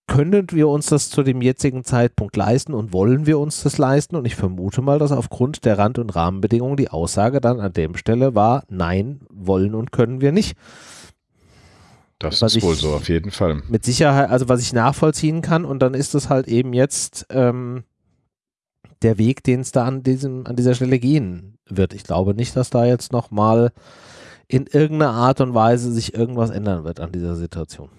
können wir uns das zu dem jetzigen Zeitpunkt leisten und wollen wir uns das leisten? Und ich vermute mal, dass aufgrund der Rand- und Rahmenbedingungen die Aussage dann an dem Stelle war, nein, wollen und können wir nicht. Das was ist wohl so, auf jeden Fall. Mit Sicherheit, also was ich nachvollziehen kann und dann ist es halt eben jetzt ähm, der Weg, den es da an, diesem, an dieser Stelle gehen wird. Ich glaube nicht, dass da jetzt nochmal in irgendeiner Art und Weise sich irgendwas ändern wird an dieser Situation.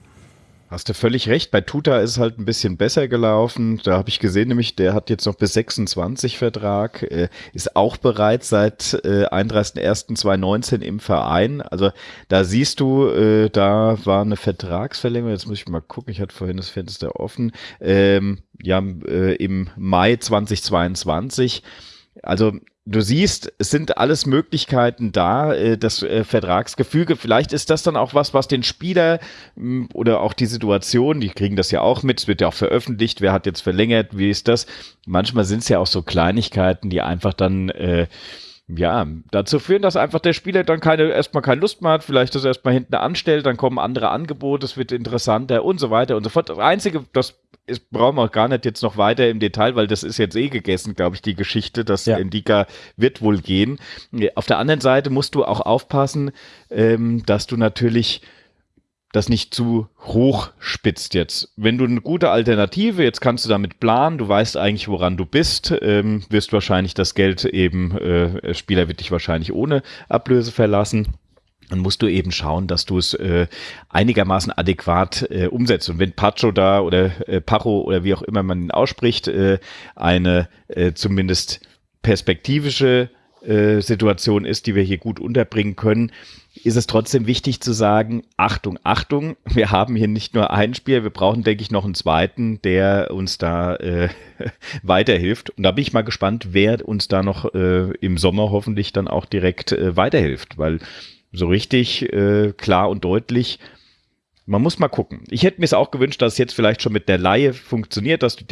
Hast du völlig recht. Bei Tuta ist es halt ein bisschen besser gelaufen. Da habe ich gesehen, nämlich der hat jetzt noch bis 26 Vertrag, äh, ist auch bereits seit äh, 31.01.2019 im Verein. Also da siehst du, äh, da war eine Vertragsverlängerung. Jetzt muss ich mal gucken. Ich hatte vorhin das Fenster offen. Ähm, ja, äh, im Mai 2022. Also du siehst, es sind alles Möglichkeiten da, äh, das äh, Vertragsgefüge. Vielleicht ist das dann auch was, was den Spieler mh, oder auch die Situation, die kriegen das ja auch mit, es wird ja auch veröffentlicht, wer hat jetzt verlängert, wie ist das? Manchmal sind es ja auch so Kleinigkeiten, die einfach dann äh, ja, dazu führen, dass einfach der Spieler dann keine, erstmal keine Lust mehr hat, vielleicht das erstmal hinten anstellt, dann kommen andere Angebote, es wird interessanter und so weiter und so fort. Das Einzige, das ist, brauchen wir gar nicht jetzt noch weiter im Detail, weil das ist jetzt eh gegessen, glaube ich, die Geschichte. Das ja. Indika wird wohl gehen. Auf der anderen Seite musst du auch aufpassen, ähm, dass du natürlich das nicht zu hoch spitzt jetzt. Wenn du eine gute Alternative, jetzt kannst du damit planen, du weißt eigentlich, woran du bist, ähm, wirst wahrscheinlich das Geld eben, äh, Spieler wird dich wahrscheinlich ohne Ablöse verlassen dann musst du eben schauen, dass du es äh, einigermaßen adäquat äh, umsetzt. Und wenn Pacho da oder äh, Pacho oder wie auch immer man ihn ausspricht, äh, eine äh, zumindest perspektivische äh, Situation ist, die wir hier gut unterbringen können, ist es trotzdem wichtig zu sagen, Achtung, Achtung, wir haben hier nicht nur ein Spiel, wir brauchen, denke ich, noch einen zweiten, der uns da äh, weiterhilft. Und da bin ich mal gespannt, wer uns da noch äh, im Sommer hoffentlich dann auch direkt äh, weiterhilft, weil so richtig äh, klar und deutlich man muss mal gucken. Ich hätte mir es auch gewünscht, dass es jetzt vielleicht schon mit der Laie funktioniert, dass du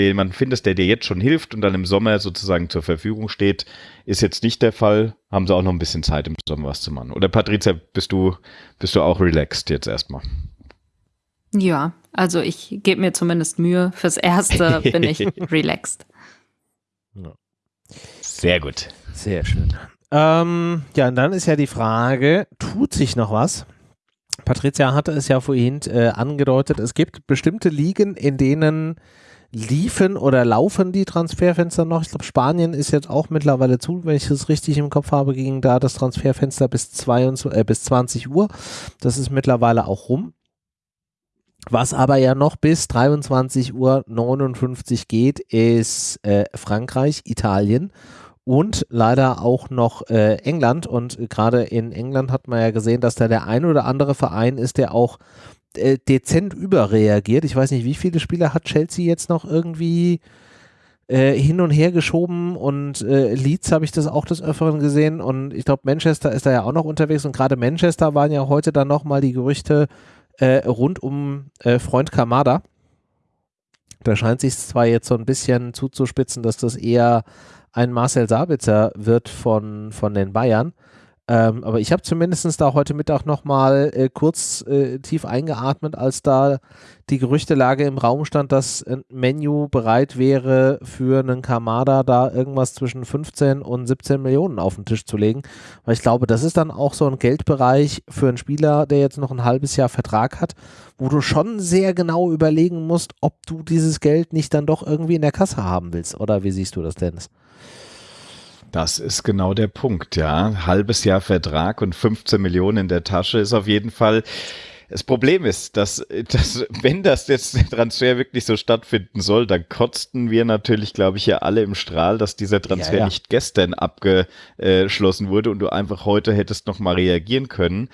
jemanden findest, der dir jetzt schon hilft und dann im Sommer sozusagen zur Verfügung steht. Ist jetzt nicht der Fall. Haben sie auch noch ein bisschen Zeit im Sommer was zu machen. Oder Patricia, bist du, bist du auch relaxed jetzt erstmal? Ja, also ich gebe mir zumindest Mühe. Fürs Erste bin ich relaxed. Sehr gut. Sehr schön. Ähm, ja, und dann ist ja die Frage, tut sich noch was? Patricia hatte es ja vorhin äh, angedeutet, es gibt bestimmte Ligen, in denen liefen oder laufen die Transferfenster noch. Ich glaube, Spanien ist jetzt auch mittlerweile zu, wenn ich das richtig im Kopf habe, ging da das Transferfenster bis, 22, äh, bis 20 Uhr. Das ist mittlerweile auch rum. Was aber ja noch bis 23 Uhr 59 geht, ist äh, Frankreich, Italien und leider auch noch äh, England. Und gerade in England hat man ja gesehen, dass da der ein oder andere Verein ist, der auch äh, dezent überreagiert. Ich weiß nicht, wie viele Spieler hat Chelsea jetzt noch irgendwie äh, hin und her geschoben und äh, Leeds habe ich das auch des Öfteren gesehen und ich glaube Manchester ist da ja auch noch unterwegs und gerade Manchester waren ja heute dann nochmal die Gerüchte äh, rund um äh, Freund Kamada. Da scheint sich zwar jetzt so ein bisschen zuzuspitzen, dass das eher ein Marcel Sabitzer wird von, von den Bayern. Ähm, aber ich habe zumindest da heute Mittag nochmal äh, kurz äh, tief eingeatmet, als da die Gerüchtelage im Raum stand, dass ein Menu bereit wäre, für einen Kamada da irgendwas zwischen 15 und 17 Millionen auf den Tisch zu legen. Weil ich glaube, das ist dann auch so ein Geldbereich für einen Spieler, der jetzt noch ein halbes Jahr Vertrag hat, wo du schon sehr genau überlegen musst, ob du dieses Geld nicht dann doch irgendwie in der Kasse haben willst. Oder wie siehst du das, Dennis? Das ist genau der Punkt, ja. Halbes Jahr Vertrag und 15 Millionen in der Tasche ist auf jeden Fall. Das Problem ist, dass, dass wenn das jetzt der Transfer wirklich so stattfinden soll, dann kotzten wir natürlich, glaube ich, ja alle im Strahl, dass dieser Transfer ja, ja. nicht gestern abgeschlossen wurde und du einfach heute hättest noch mal reagieren können.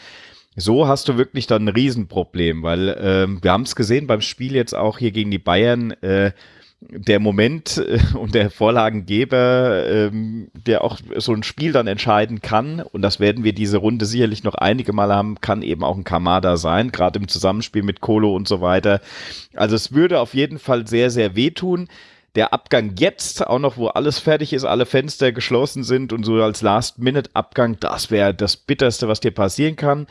So hast du wirklich dann ein Riesenproblem, weil ähm, wir haben es gesehen beim Spiel jetzt auch hier gegen die Bayern. Äh, der Moment äh, und der Vorlagengeber, ähm, der auch so ein Spiel dann entscheiden kann, und das werden wir diese Runde sicherlich noch einige Mal haben, kann eben auch ein Kamada sein, gerade im Zusammenspiel mit Kolo und so weiter. Also es würde auf jeden Fall sehr, sehr wehtun. Der Abgang jetzt, auch noch, wo alles fertig ist, alle Fenster geschlossen sind und so als Last-Minute-Abgang, das wäre das Bitterste, was dir passieren kann.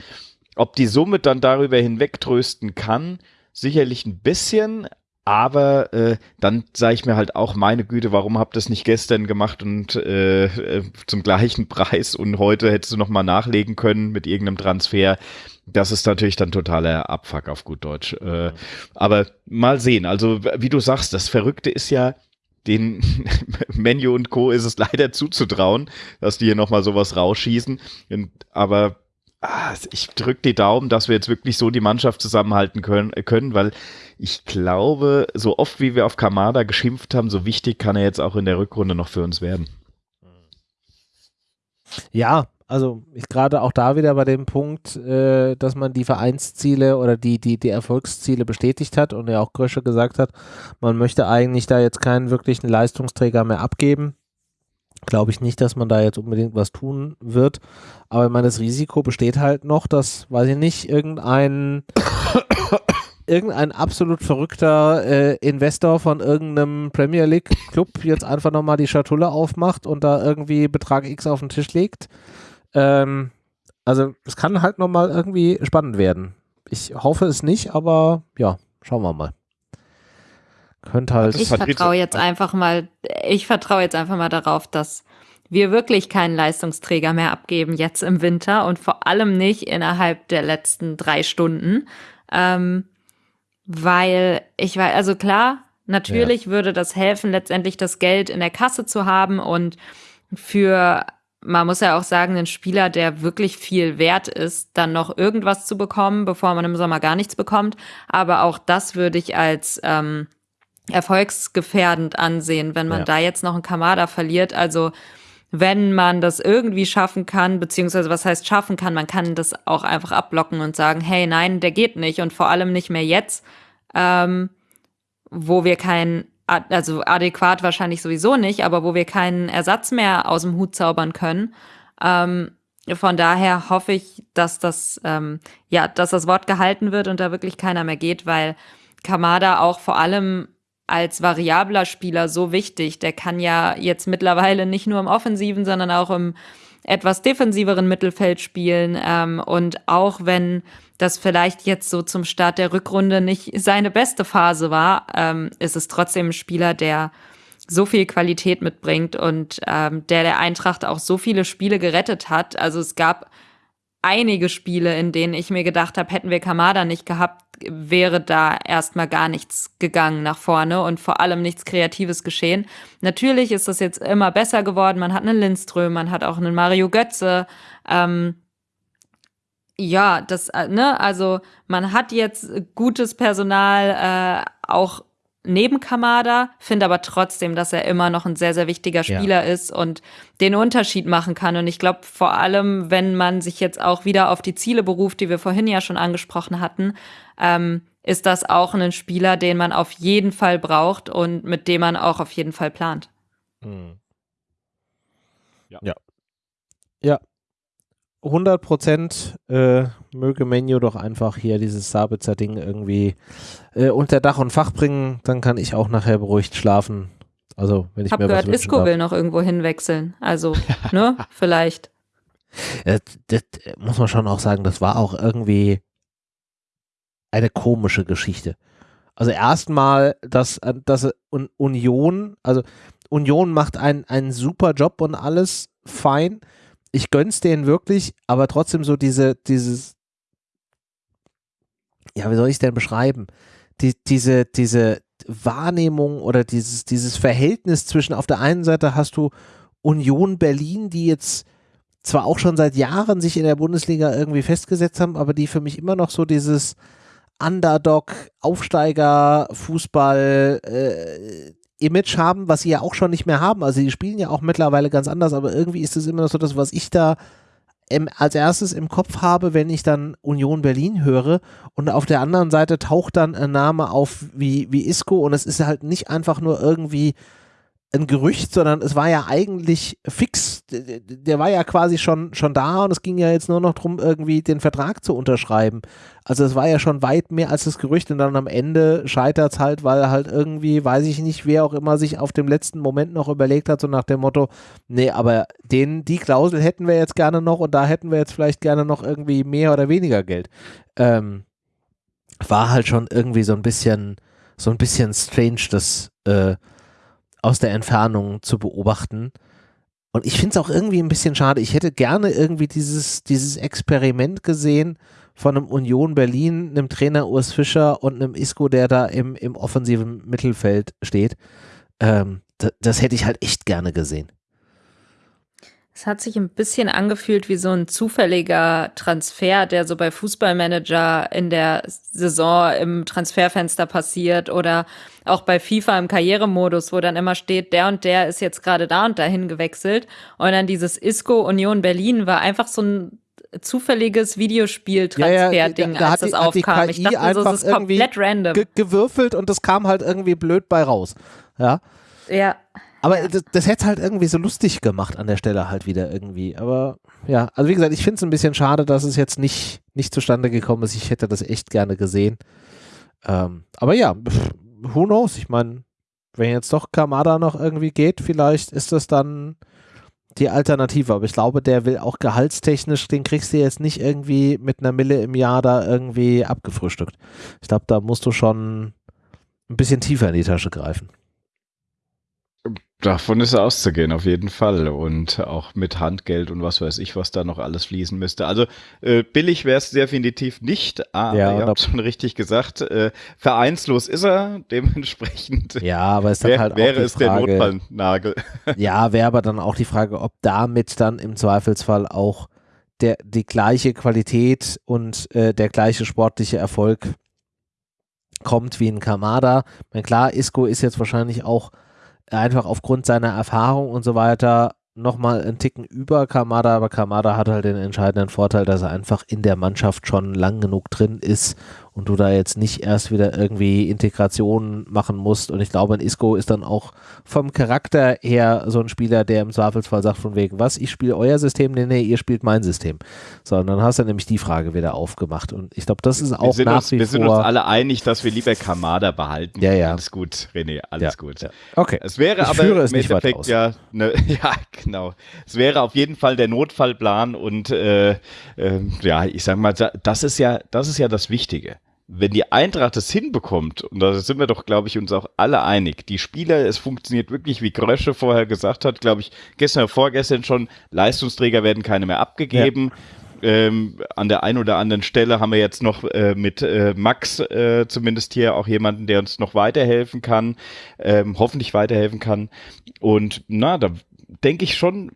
Ob die Summe dann darüber hinweg trösten kann, sicherlich ein bisschen, aber äh, dann sage ich mir halt auch, meine Güte, warum habt ihr das nicht gestern gemacht und äh, äh, zum gleichen Preis und heute hättest du nochmal nachlegen können mit irgendeinem Transfer. Das ist natürlich dann totaler Abfuck auf gut Deutsch. Äh, aber mal sehen. Also, wie du sagst, das Verrückte ist ja, den Menu und Co. ist es leider zuzutrauen, dass die hier nochmal sowas rausschießen. Und, aber ah, ich drücke die Daumen, dass wir jetzt wirklich so die Mannschaft zusammenhalten können, können, weil ich glaube, so oft wie wir auf Kamada geschimpft haben, so wichtig kann er jetzt auch in der Rückrunde noch für uns werden. Ja, also gerade auch da wieder bei dem Punkt, äh, dass man die Vereinsziele oder die, die, die Erfolgsziele bestätigt hat und ja auch Grösche gesagt hat, man möchte eigentlich da jetzt keinen wirklichen Leistungsträger mehr abgeben glaube ich nicht, dass man da jetzt unbedingt was tun wird. Aber ich meine, das Risiko besteht halt noch, dass, weiß ich nicht, irgendein irgendein absolut verrückter äh, Investor von irgendeinem Premier League Club jetzt einfach nochmal die Schatulle aufmacht und da irgendwie Betrag X auf den Tisch legt. Ähm, also es kann halt nochmal irgendwie spannend werden. Ich hoffe es nicht, aber ja, schauen wir mal. Könnte halt. Ich vertraue jetzt einfach mal, ich vertraue jetzt einfach mal darauf, dass wir wirklich keinen Leistungsträger mehr abgeben jetzt im Winter und vor allem nicht innerhalb der letzten drei Stunden. Ähm, weil ich weiß, also klar, natürlich ja. würde das helfen, letztendlich das Geld in der Kasse zu haben und für, man muss ja auch sagen, einen Spieler, der wirklich viel wert ist, dann noch irgendwas zu bekommen, bevor man im Sommer gar nichts bekommt. Aber auch das würde ich als ähm, erfolgsgefährdend ansehen, wenn man ja. da jetzt noch einen Kamada verliert. Also wenn man das irgendwie schaffen kann, beziehungsweise was heißt schaffen kann, man kann das auch einfach abblocken und sagen, hey, nein, der geht nicht und vor allem nicht mehr jetzt, ähm, wo wir keinen, also adäquat wahrscheinlich sowieso nicht, aber wo wir keinen Ersatz mehr aus dem Hut zaubern können. Ähm, von daher hoffe ich, dass das, ähm, ja, dass das Wort gehalten wird und da wirklich keiner mehr geht, weil Kamada auch vor allem als variabler Spieler so wichtig. Der kann ja jetzt mittlerweile nicht nur im offensiven, sondern auch im etwas defensiveren Mittelfeld spielen. Ähm, und auch wenn das vielleicht jetzt so zum Start der Rückrunde nicht seine beste Phase war, ähm, ist es trotzdem ein Spieler, der so viel Qualität mitbringt und ähm, der der Eintracht auch so viele Spiele gerettet hat. Also es gab einige Spiele, in denen ich mir gedacht habe, hätten wir Kamada nicht gehabt, wäre da erstmal gar nichts gegangen nach vorne und vor allem nichts Kreatives geschehen. Natürlich ist das jetzt immer besser geworden. Man hat einen Lindström, man hat auch einen Mario Götze. Ähm, ja, das, äh, ne, also man hat jetzt gutes Personal, äh, auch neben Kamada, finde aber trotzdem, dass er immer noch ein sehr, sehr wichtiger Spieler ja. ist und den Unterschied machen kann. Und ich glaube, vor allem, wenn man sich jetzt auch wieder auf die Ziele beruft, die wir vorhin ja schon angesprochen hatten, ähm, ist das auch ein Spieler, den man auf jeden Fall braucht und mit dem man auch auf jeden Fall plant. Hm. Ja. ja. Ja, 100 Prozent äh, möge Menu doch einfach hier dieses Sabitzer Ding irgendwie äh, unter Dach und Fach bringen, dann kann ich auch nachher beruhigt schlafen. Also, wenn ich Hab mir gehört, was Isco darf. will noch irgendwo hinwechseln. Also, ne, vielleicht. Das, das muss man schon auch sagen, das war auch irgendwie eine komische Geschichte. Also erstmal, dass, dass Union, also Union macht einen, einen super Job und alles fein ich gönn's denen wirklich, aber trotzdem so diese, dieses, ja, wie soll ich es denn beschreiben? Die, diese, diese Wahrnehmung oder dieses, dieses Verhältnis zwischen auf der einen Seite hast du Union Berlin, die jetzt zwar auch schon seit Jahren sich in der Bundesliga irgendwie festgesetzt haben, aber die für mich immer noch so dieses Underdog, Aufsteiger, Fußball, äh, Image haben, was sie ja auch schon nicht mehr haben. Also die spielen ja auch mittlerweile ganz anders, aber irgendwie ist es immer noch so das, was ich da im, als erstes im Kopf habe, wenn ich dann Union Berlin höre und auf der anderen Seite taucht dann ein Name auf wie, wie Isco und es ist halt nicht einfach nur irgendwie ein Gerücht, sondern es war ja eigentlich fix. Der war ja quasi schon, schon da und es ging ja jetzt nur noch darum, irgendwie den Vertrag zu unterschreiben. Also es war ja schon weit mehr als das Gerücht und dann am Ende scheitert es halt, weil halt irgendwie, weiß ich nicht, wer auch immer sich auf dem letzten Moment noch überlegt hat, so nach dem Motto, nee, aber den, die Klausel hätten wir jetzt gerne noch und da hätten wir jetzt vielleicht gerne noch irgendwie mehr oder weniger Geld. Ähm, war halt schon irgendwie so ein bisschen, so ein bisschen strange, dass äh, aus der Entfernung zu beobachten. Und ich finde es auch irgendwie ein bisschen schade. Ich hätte gerne irgendwie dieses, dieses Experiment gesehen von einem Union Berlin, einem Trainer Urs Fischer und einem Isco, der da im, im offensiven Mittelfeld steht. Ähm, das, das hätte ich halt echt gerne gesehen. Es hat sich ein bisschen angefühlt wie so ein zufälliger Transfer, der so bei Fußballmanager in der Saison im Transferfenster passiert oder auch bei FIFA im Karrieremodus, wo dann immer steht, der und der ist jetzt gerade da und dahin gewechselt. Und dann dieses Isco Union Berlin war einfach so ein zufälliges Videospiel-Transfer-Ding, ja, ja, da, da als das aufkam. ich dachte so, das ist komplett random. Ge gewürfelt und das kam halt irgendwie blöd bei raus. Ja. Ja. Aber das, das hätte halt irgendwie so lustig gemacht an der Stelle halt wieder irgendwie. Aber ja, also wie gesagt, ich finde es ein bisschen schade, dass es jetzt nicht, nicht zustande gekommen ist. Ich hätte das echt gerne gesehen. Ähm, aber ja, who knows? Ich meine, wenn jetzt doch Kamada noch irgendwie geht, vielleicht ist das dann die Alternative. Aber ich glaube, der will auch gehaltstechnisch, den kriegst du jetzt nicht irgendwie mit einer Mille im Jahr da irgendwie abgefrühstückt. Ich glaube, da musst du schon ein bisschen tiefer in die Tasche greifen. Davon ist auszugehen, auf jeden Fall. Und auch mit Handgeld und was weiß ich, was da noch alles fließen müsste. Also äh, billig wäre es definitiv nicht, aber ja, ihr habt schon richtig gesagt, äh, vereinslos ist er, dementsprechend ja, aber es wär, halt wäre es Frage, der Notfallnagel. ja, wäre aber dann auch die Frage, ob damit dann im Zweifelsfall auch der, die gleiche Qualität und äh, der gleiche sportliche Erfolg kommt wie in Kamada. Ich meine, klar, Isco ist jetzt wahrscheinlich auch einfach aufgrund seiner Erfahrung und so weiter nochmal einen Ticken über Kamada, aber Kamada hat halt den entscheidenden Vorteil, dass er einfach in der Mannschaft schon lang genug drin ist und du da jetzt nicht erst wieder irgendwie Integration machen musst. Und ich glaube, ein Isco ist dann auch vom Charakter her so ein Spieler, der im Zweifelsfall sagt von wegen, was, ich spiele euer System? Nee, nee, ihr spielt mein System. So, und dann hast du nämlich die Frage wieder aufgemacht. Und ich glaube, das ist auch wir nach uns, wie wir vor... sind uns alle einig, dass wir lieber Kamada behalten. Ja, ja. Alles gut, René, alles Ja, gut. ja. Okay. Es wäre Ich aber führe es im nicht Endeffekt ja, ne, ja, genau. Es wäre auf jeden Fall der Notfallplan und äh, ähm, ja, ich sag mal, da- das ist ja, das ist ja das Wichtige. Wenn die Eintracht es hinbekommt, und da sind wir doch, glaube ich, uns auch alle einig, die Spieler, es funktioniert wirklich, wie Grösche vorher gesagt hat, glaube ich, gestern oder vorgestern schon, Leistungsträger werden keine mehr abgegeben. Ähm, an der einen oder anderen Stelle haben wir jetzt noch äh, mit äh, Max äh, zumindest hier auch jemanden, der uns noch weiterhelfen kann, ähm, hoffentlich weiterhelfen kann. Und na, da denke ich schon,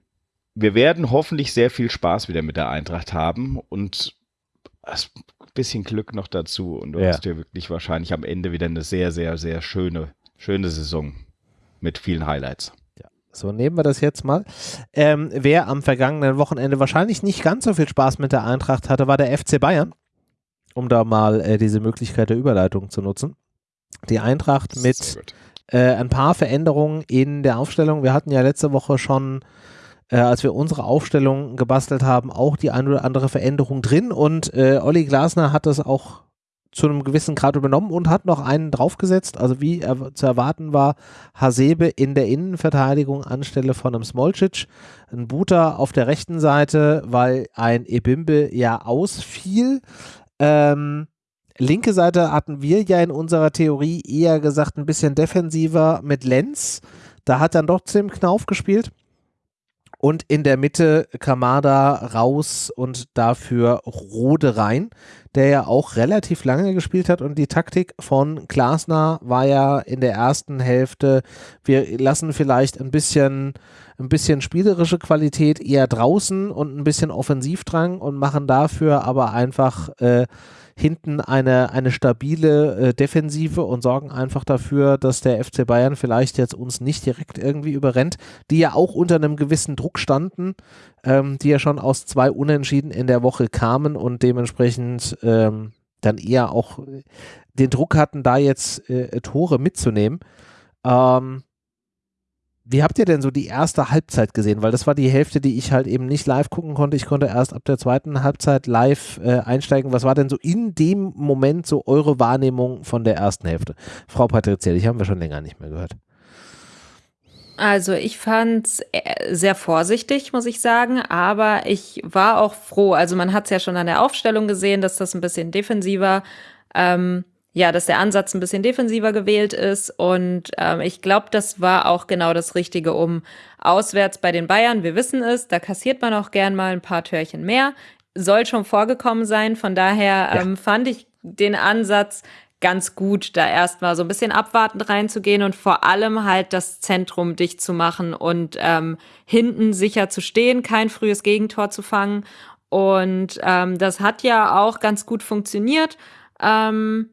wir werden hoffentlich sehr viel Spaß wieder mit der Eintracht haben und ein bisschen Glück noch dazu. Und du Ja. hast dir wirklich wahrscheinlich am Ende wieder eine sehr, sehr, sehr schöne, schöne Saison mit vielen Highlights. So nehmen wir das jetzt mal. Ähm, wer am vergangenen Wochenende wahrscheinlich nicht ganz so viel Spaß mit der Eintracht hatte, war der FC Bayern. Um da mal äh, diese Möglichkeit der Überleitung zu nutzen. Die Eintracht mit äh, ein paar Veränderungen in der Aufstellung. Wir hatten ja letzte Woche schon, äh, als wir unsere Aufstellung gebastelt haben, auch die ein oder andere Veränderung drin und äh, Olli Glasner hat das auch zu einem gewissen Grad übernommen und hat noch einen draufgesetzt. Also wie er, zu erwarten war, Hasebe in der Innenverteidigung anstelle von einem Smolcic, ein Buta auf der rechten Seite, weil ein Ebimbe ja ausfiel. Ähm, linke Seite hatten wir ja in unserer Theorie eher gesagt ein bisschen defensiver mit Lenz. Da hat dann doch Tim Knauf gespielt. Und in der Mitte Kamada raus und dafür Rode rein, der ja auch relativ lange gespielt hat. Und die Taktik von Glasner war ja in der ersten Hälfte, wir lassen vielleicht ein bisschen, ein bisschen spielerische Qualität eher draußen und ein bisschen Offensivdrang und machen dafür aber einfach äh, hinten eine, eine stabile äh, Defensive und sorgen einfach dafür, dass der FC Bayern vielleicht jetzt uns nicht direkt irgendwie überrennt, die ja auch unter einem gewissen Druck standen, ähm, die ja schon aus zwei Unentschieden in der Woche kamen und dementsprechend ähm, dann eher auch äh, den Druck hatten, da jetzt äh, Tore mitzunehmen. Ähm, wie habt ihr denn so die erste Halbzeit gesehen? Weil das war die Hälfte, die ich halt eben nicht live gucken konnte. Ich konnte erst ab der zweiten Halbzeit live äh, einsteigen. Was war denn so in dem Moment so eure Wahrnehmung von der ersten Hälfte? Frau Patrizielli, die haben wir schon länger nicht mehr gehört. Also ich fand's äh, sehr vorsichtig, muss ich sagen, aber ich war auch froh. Also man hat es ja schon an der Aufstellung gesehen, dass das ein bisschen defensiver, ähm, ja, dass der Ansatz ein bisschen defensiver gewählt ist. Und ähm, ich glaube, das war auch genau das Richtige, um auswärts bei den Bayern, wir wissen es, da kassiert man auch gern mal ein paar Törchen mehr. Soll schon vorgekommen sein. Von daher Ja. ähm, fand ich den Ansatz ganz gut, da erstmal so ein bisschen abwartend reinzugehen und vor allem halt das Zentrum dicht zu machen und ähm, hinten sicher zu stehen, kein frühes Gegentor zu fangen. Und ähm, das hat ja auch ganz gut funktioniert. Ähm,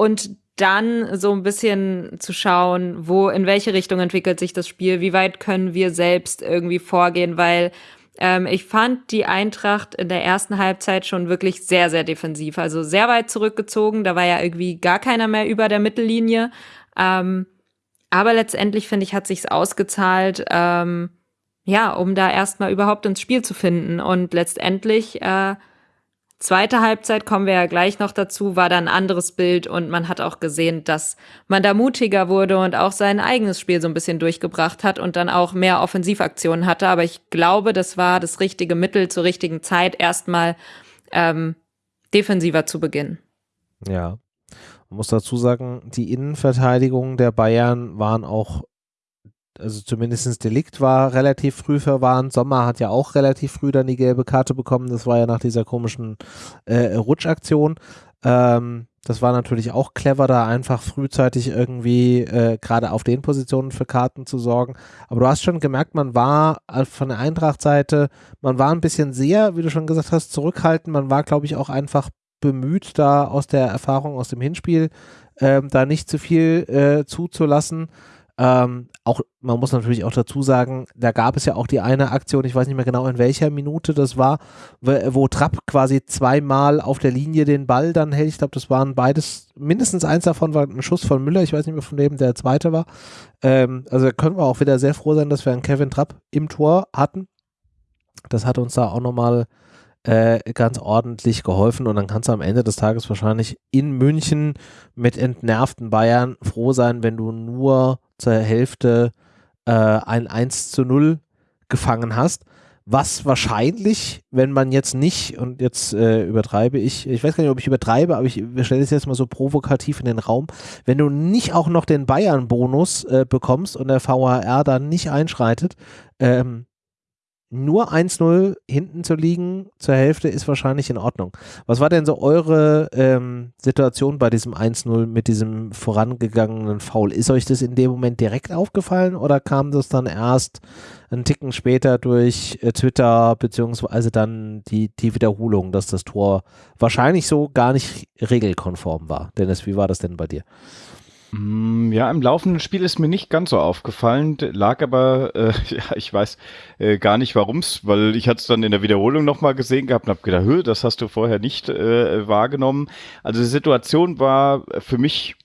und dann so ein bisschen zu schauen, wo, in welche Richtung entwickelt sich das Spiel, wie weit können wir selbst irgendwie vorgehen, weil ähm, ich fand die Eintracht in der ersten Halbzeit schon wirklich sehr, sehr defensiv. Also sehr weit zurückgezogen. Da war ja irgendwie gar keiner mehr über der Mittellinie. Ähm, aber letztendlich, finde ich, hat sich's ausgezahlt, ähm, ja, um da erstmal überhaupt ins Spiel zu finden. Und letztendlich, äh, zweite Halbzeit, kommen wir ja gleich noch dazu, war da ein anderes Bild und man hat auch gesehen, dass man da mutiger wurde und auch sein eigenes Spiel so ein bisschen durchgebracht hat und dann auch mehr Offensivaktionen hatte. Aber ich glaube, das war das richtige Mittel zur richtigen Zeit, erstmal ähm, defensiver zu beginnen. Ja. Man muss dazu sagen, die Innenverteidigung der Bayern waren auch, also zumindest Delikt war relativ früh verwarnt. Sommer hat ja auch relativ früh dann die gelbe Karte bekommen. Das war ja nach dieser komischen äh, Rutschaktion. Ähm, das war natürlich auch clever, da einfach frühzeitig irgendwie äh, gerade auf den Positionen für Karten zu sorgen. Aber du hast schon gemerkt, man war äh, von der Eintracht-Seite, man war ein bisschen sehr, wie du schon gesagt hast, zurückhaltend. Man war, glaube ich, auch einfach bemüht, da aus der Erfahrung aus dem Hinspiel ähm, da nicht zu viel äh, zuzulassen. Ähm, auch, man muss natürlich auch dazu sagen, da gab es ja auch die eine Aktion, ich weiß nicht mehr genau in welcher Minute das war, wo, Trapp quasi zweimal auf der Linie den Ball dann hält. Ich glaube, das waren beides, mindestens eins davon war ein Schuss von Müller, ich weiß nicht mehr von wem der zweite war. Ähm, also können wir auch wieder sehr froh sein, dass wir einen Kevin Trapp im Tor hatten. Das hat uns da auch nochmal äh, ganz ordentlich geholfen und dann kannst du am Ende des Tages wahrscheinlich in München mit entnervten Bayern froh sein, wenn du nur zur Hälfte äh, ein 1 zu 0 gefangen hast. Was wahrscheinlich, wenn man jetzt nicht, und jetzt äh, übertreibe ich, ich weiß gar nicht, ob ich übertreibe, aber ich stelle es jetzt mal so provokativ in den Raum, wenn du nicht auch noch den Bayern-Bonus äh, bekommst und der VHR dann nicht einschreitet, ähm, nur 1-0 hinten zu liegen zur Hälfte ist wahrscheinlich in Ordnung. Was war denn so eure ähm, Situation bei diesem 1-0 mit diesem vorangegangenen Foul? Ist euch das in dem Moment direkt aufgefallen oder kam das dann erst einen Ticken später durch äh, Twitter beziehungsweise dann die, die Wiederholung, dass das Tor wahrscheinlich so gar nicht regelkonform war? Dennis, wie war das denn bei dir? Mm, ja, im laufenden Spiel ist mir nicht ganz so aufgefallen, lag aber, äh, ja, ich weiß äh, gar nicht warum's, weil ich hatte es dann in der Wiederholung nochmal gesehen gehabt und habe gedacht, Hö, das hast du vorher nicht äh, wahrgenommen. Also die Situation war für mich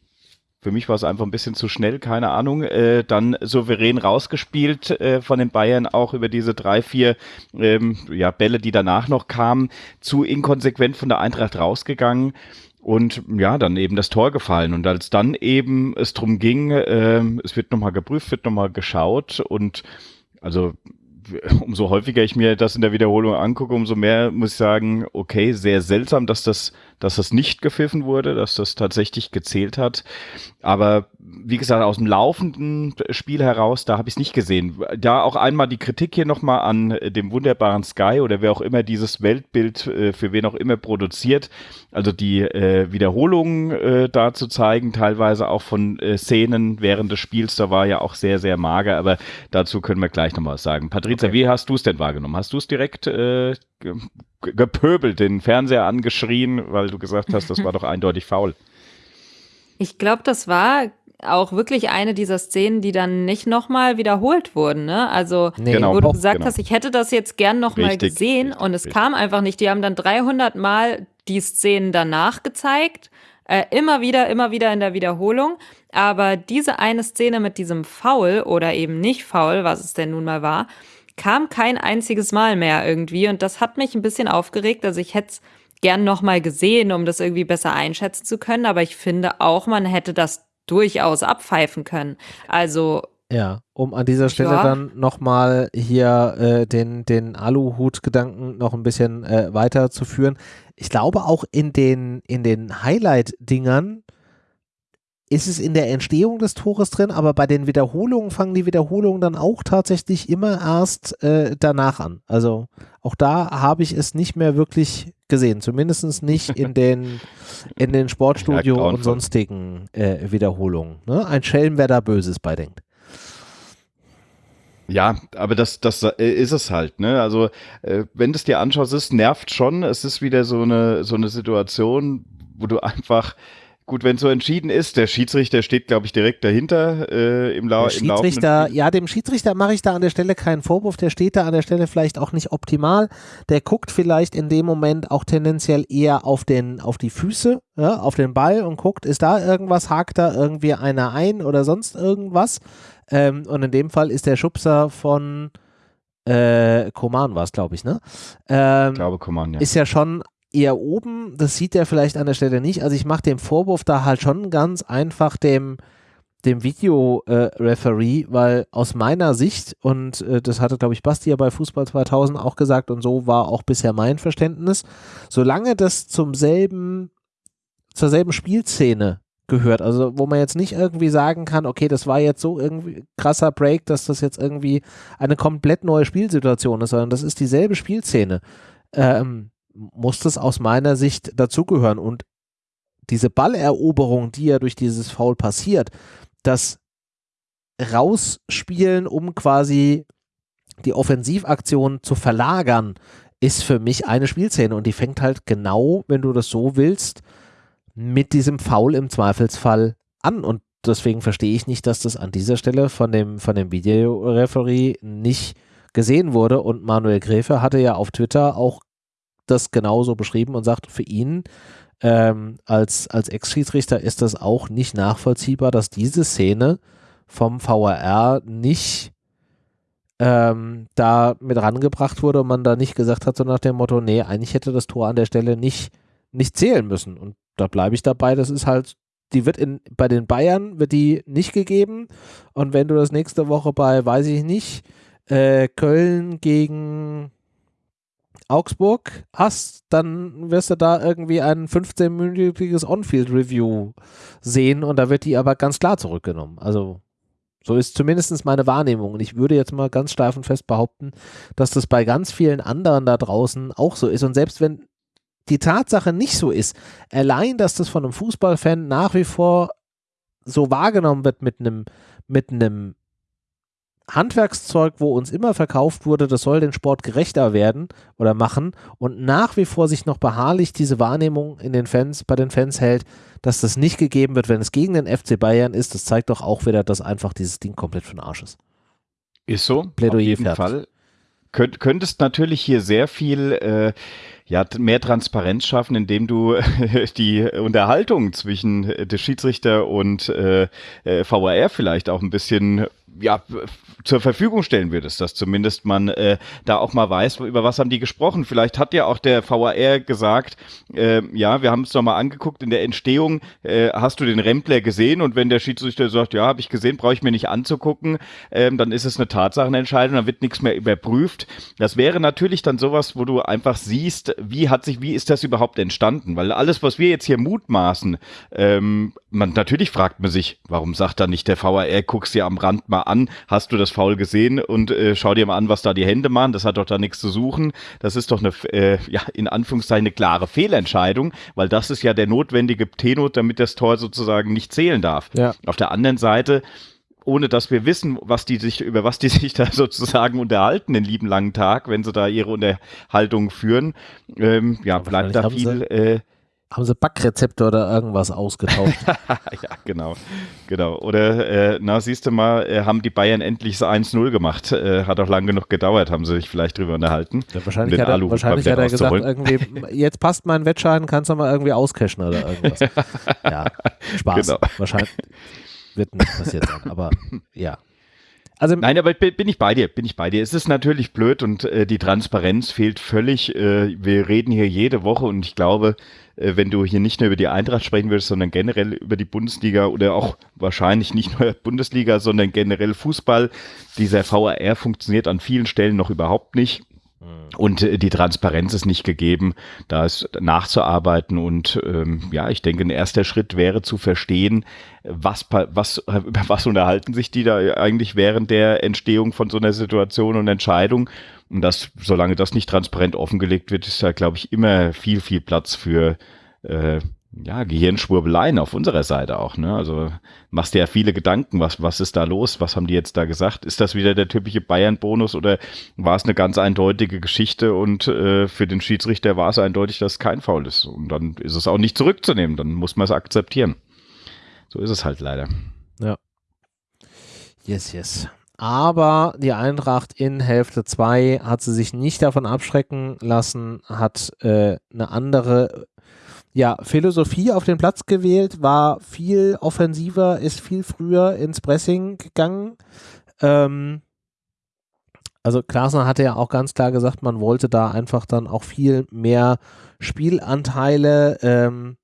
für mich war es einfach ein bisschen zu schnell, keine Ahnung. Äh, dann souverän rausgespielt äh, von den Bayern, auch über diese drei, vier ähm, ja, Bälle, die danach noch kamen. Zu inkonsequent von der Eintracht rausgegangen. Und ja, dann eben das Tor gefallen. Und als dann eben es drum ging, äh, es wird nochmal geprüft, wird nochmal geschaut und also umso häufiger ich mir das in der Wiederholung angucke, umso mehr muss ich sagen, okay, sehr seltsam, dass das dass das nicht gepfiffen wurde, dass das tatsächlich gezählt hat. Aber wie gesagt, aus dem laufenden Spiel heraus, da habe ich es nicht gesehen. Da auch einmal die Kritik hier nochmal an dem wunderbaren Sky oder wer auch immer dieses Weltbild äh, für wen auch immer produziert. Also die äh, Wiederholungen äh, da zu zeigen, teilweise auch von äh, Szenen während des Spiels, da war ja auch sehr, sehr mager, aber dazu können wir gleich nochmal was sagen. Patrizia, okay. wie hast du es denn wahrgenommen? Hast du es direkt äh, gepöbelt, den Fernseher angeschrien, weil du gesagt hast, das war doch eindeutig faul. Ich glaube, das war auch wirklich eine dieser Szenen, die dann nicht nochmal wiederholt wurden. Ne? Also, nee, genau, wo du gesagt genau. hast, ich hätte das jetzt gern nochmal gesehen richtig, und es richtig. kam einfach nicht. Die haben dann 300 Mal die Szenen danach gezeigt. Äh, immer wieder, immer wieder in der Wiederholung. Aber diese eine Szene mit diesem Foul oder eben nicht Foul, was es denn nun mal war, kam kein einziges Mal mehr irgendwie und das hat mich ein bisschen aufgeregt. Also ich hätte es gern nochmal gesehen, um das irgendwie besser einschätzen zu können, aber ich finde auch, man hätte das durchaus abpfeifen können. Also ja, um an dieser Stelle ja. dann nochmal hier äh, den, den Aluhut-Gedanken noch ein bisschen äh, weiterzuführen. Ich glaube auch in den, in den Highlight-Dingern ist es in der Entstehung des Tores drin, aber bei den Wiederholungen fangen die Wiederholungen dann auch tatsächlich immer erst äh, danach an. Also auch da habe ich es nicht mehr wirklich gesehen, zumindest nicht in den, in den Sportstudio ja, und sonstigen äh, Wiederholungen. Ne? Ein Schelm, wer da Böses bei denkt. Ja, aber das, das äh, ist es halt, ne? Also, äh, wenn du es dir anschaust, es nervt schon. Es ist wieder so eine, so eine Situation, wo du einfach Gut, wenn so entschieden ist, der Schiedsrichter steht, glaube ich, direkt dahinter äh, im, Lau der Schiedsrichter, Ja, dem Schiedsrichter mache ich da an der Stelle keinen Vorwurf. Der steht da an der Stelle vielleicht auch nicht optimal. Der guckt vielleicht in dem Moment auch tendenziell eher auf, den, auf die Füße, ja, auf den Ball und guckt, ist da irgendwas, hakt da irgendwie einer ein oder sonst irgendwas. Ähm, und in dem Fall ist der Schubser von äh, Koman war es, glaube ich, ne? Ähm, ich glaube, Koman, ja. Ist ja schon eher oben, das sieht er vielleicht an der Stelle nicht. Also ich mache den Vorwurf da halt schon ganz einfach dem, dem Video-Referee, äh, weil aus meiner Sicht, und äh, das hatte, glaube ich, Basti ja bei Fußball 2000 auch gesagt, und so war auch bisher mein Verständnis, solange das zum selben, zur selben Spielszene gehört, also wo man jetzt nicht irgendwie sagen kann, okay, das war jetzt so irgendwie krasser Break, dass das jetzt irgendwie eine komplett neue Spielsituation ist, sondern das ist dieselbe Spielszene. Ähm, muss das aus meiner Sicht dazugehören. Und diese Balleroberung, die ja durch dieses Foul passiert, das Rausspielen, um quasi die Offensivaktion zu verlagern, ist für mich eine Spielszene. Und die fängt halt genau, wenn du das so willst, mit diesem Foul im Zweifelsfall an. Und deswegen verstehe ich nicht, dass das an dieser Stelle von dem, von dem Videoreferee nicht gesehen wurde. Und Manuel Gräfe hatte ja auf Twitter auch das genauso beschrieben und sagt, für ihn ähm, als, als Ex-Schiedsrichter ist das auch nicht nachvollziehbar, dass diese Szene vom VAR nicht ähm, da mit rangebracht wurde und man da nicht gesagt hat, so nach dem Motto, nee, eigentlich hätte das Tor an der Stelle nicht, nicht zählen müssen. Und da bleibe ich dabei, das ist halt, die wird in, bei den Bayern wird die nicht gegeben. Und wenn du das nächste Woche bei, weiß ich nicht, äh, Köln gegen Augsburg hast, dann wirst du da irgendwie ein 15-minütiges On-Field-Review sehen und da wird die aber ganz klar zurückgenommen. Also so ist zumindest meine Wahrnehmung. Und ich würde jetzt mal ganz steif und fest behaupten, dass das bei ganz vielen anderen da draußen auch so ist. Und selbst wenn die Tatsache nicht so ist, allein, dass das von einem Fußballfan nach wie vor so wahrgenommen wird mit einem, mit einem Handwerkszeug, wo uns immer verkauft wurde, das soll den Sport gerechter werden oder machen und nach wie vor sich noch beharrlich diese Wahrnehmung in den Fans, bei den Fans hält, dass das nicht gegeben wird, wenn es gegen den FC Bayern ist, das zeigt doch auch wieder, dass einfach dieses Ding komplett für den Arsch ist. Ist so, Plädoyer auf jeden fertig. Fall. Könnt, könntest natürlich hier sehr viel äh, ja, mehr Transparenz schaffen, indem du die Unterhaltung zwischen der Schiedsrichter und äh, äh VAR vielleicht auch ein bisschen ja, zur Verfügung stellen würdest, dass zumindest man äh, da auch mal weiß, über was haben die gesprochen. Vielleicht hat ja auch der VAR gesagt, äh, ja, wir haben es doch mal angeguckt, in der Entstehung äh, hast du den Rempler gesehen und wenn der Schiedsrichter sagt, ja, habe ich gesehen, brauche ich mir nicht anzugucken, äh, dann ist es eine Tatsachenentscheidung, dann wird nichts mehr überprüft. Das wäre natürlich dann sowas, wo du einfach siehst, wie hat sich, wie ist das überhaupt entstanden? Weil alles, was wir jetzt hier mutmaßen, ähm, man natürlich fragt man sich, warum sagt da nicht der VAR, guckst dir am Rand mal an, hast du das Foul gesehen und äh, schau dir mal an, was da die Hände machen, das hat doch da nichts zu suchen. Das ist doch eine, äh, ja, in Anführungszeichen eine klare Fehlentscheidung, weil das ist ja der notwendige Tenor, damit das Tor sozusagen nicht zählen darf. Ja. Auf der anderen Seite ohne dass wir wissen, was die sich, über was die sich da sozusagen unterhalten den lieben langen Tag, wenn sie da ihre Unterhaltung führen. Ähm, ja, bleibt da viel. Äh, haben sie Backrezepte oder irgendwas ausgetauscht? ja, genau. genau. Oder, äh, na, siehst du mal, äh, haben die Bayern endlich so 1-0 gemacht. Äh, hat auch lang genug gedauert, haben sie sich vielleicht drüber unterhalten. Ja, wahrscheinlich hat er, wahrscheinlich hat er gesagt, irgendwie, jetzt passt mein Wettschein, kannst du mal irgendwie auscashen oder irgendwas. ja, Spaß. Genau. Wahrscheinlich wird nicht passiert sein, aber ja. Also, Nein, aber bin ich bei dir, bin ich bei dir. Es ist natürlich blöd und äh, die Transparenz fehlt völlig. Äh, wir reden hier jede Woche und ich glaube, wenn du hier nicht nur über die Eintracht sprechen würdest, sondern generell über die Bundesliga oder auch wahrscheinlich nicht nur Bundesliga, sondern generell Fußball, dieser VAR funktioniert an vielen Stellen noch überhaupt nicht. Und äh, die Transparenz ist nicht gegeben, da ist nachzuarbeiten. Und ähm, ja, ich denke, ein erster Schritt wäre zu verstehen, was, was, über was unterhalten sich die da eigentlich während der Entstehung von so einer Situation und Entscheidung. Und das, solange das nicht transparent offengelegt wird, ist da, glaube ich, immer viel, viel Platz für äh, ja, Gehirnschwurbeleien auf unserer Seite auch, ne? Also machst dir ja viele Gedanken, was, was ist da los? Was haben die jetzt da gesagt? Ist das wieder der typische Bayern-Bonus oder war es eine ganz eindeutige Geschichte und äh, für den Schiedsrichter war es eindeutig, dass es kein Foul ist? Und dann ist es auch nicht zurückzunehmen, dann muss man es akzeptieren. So ist es halt leider. Ja. Yes, yes. Aber die Eintracht in Hälfte 2 hat sie sich nicht davon abschrecken lassen, hat äh, eine andere ja, Philosophie auf den Platz gewählt, war viel offensiver, ist viel früher ins Pressing gegangen. Ähm, also Klasner hatte ja auch ganz klar gesagt, man wollte da einfach dann auch viel mehr Spielanteile ähm,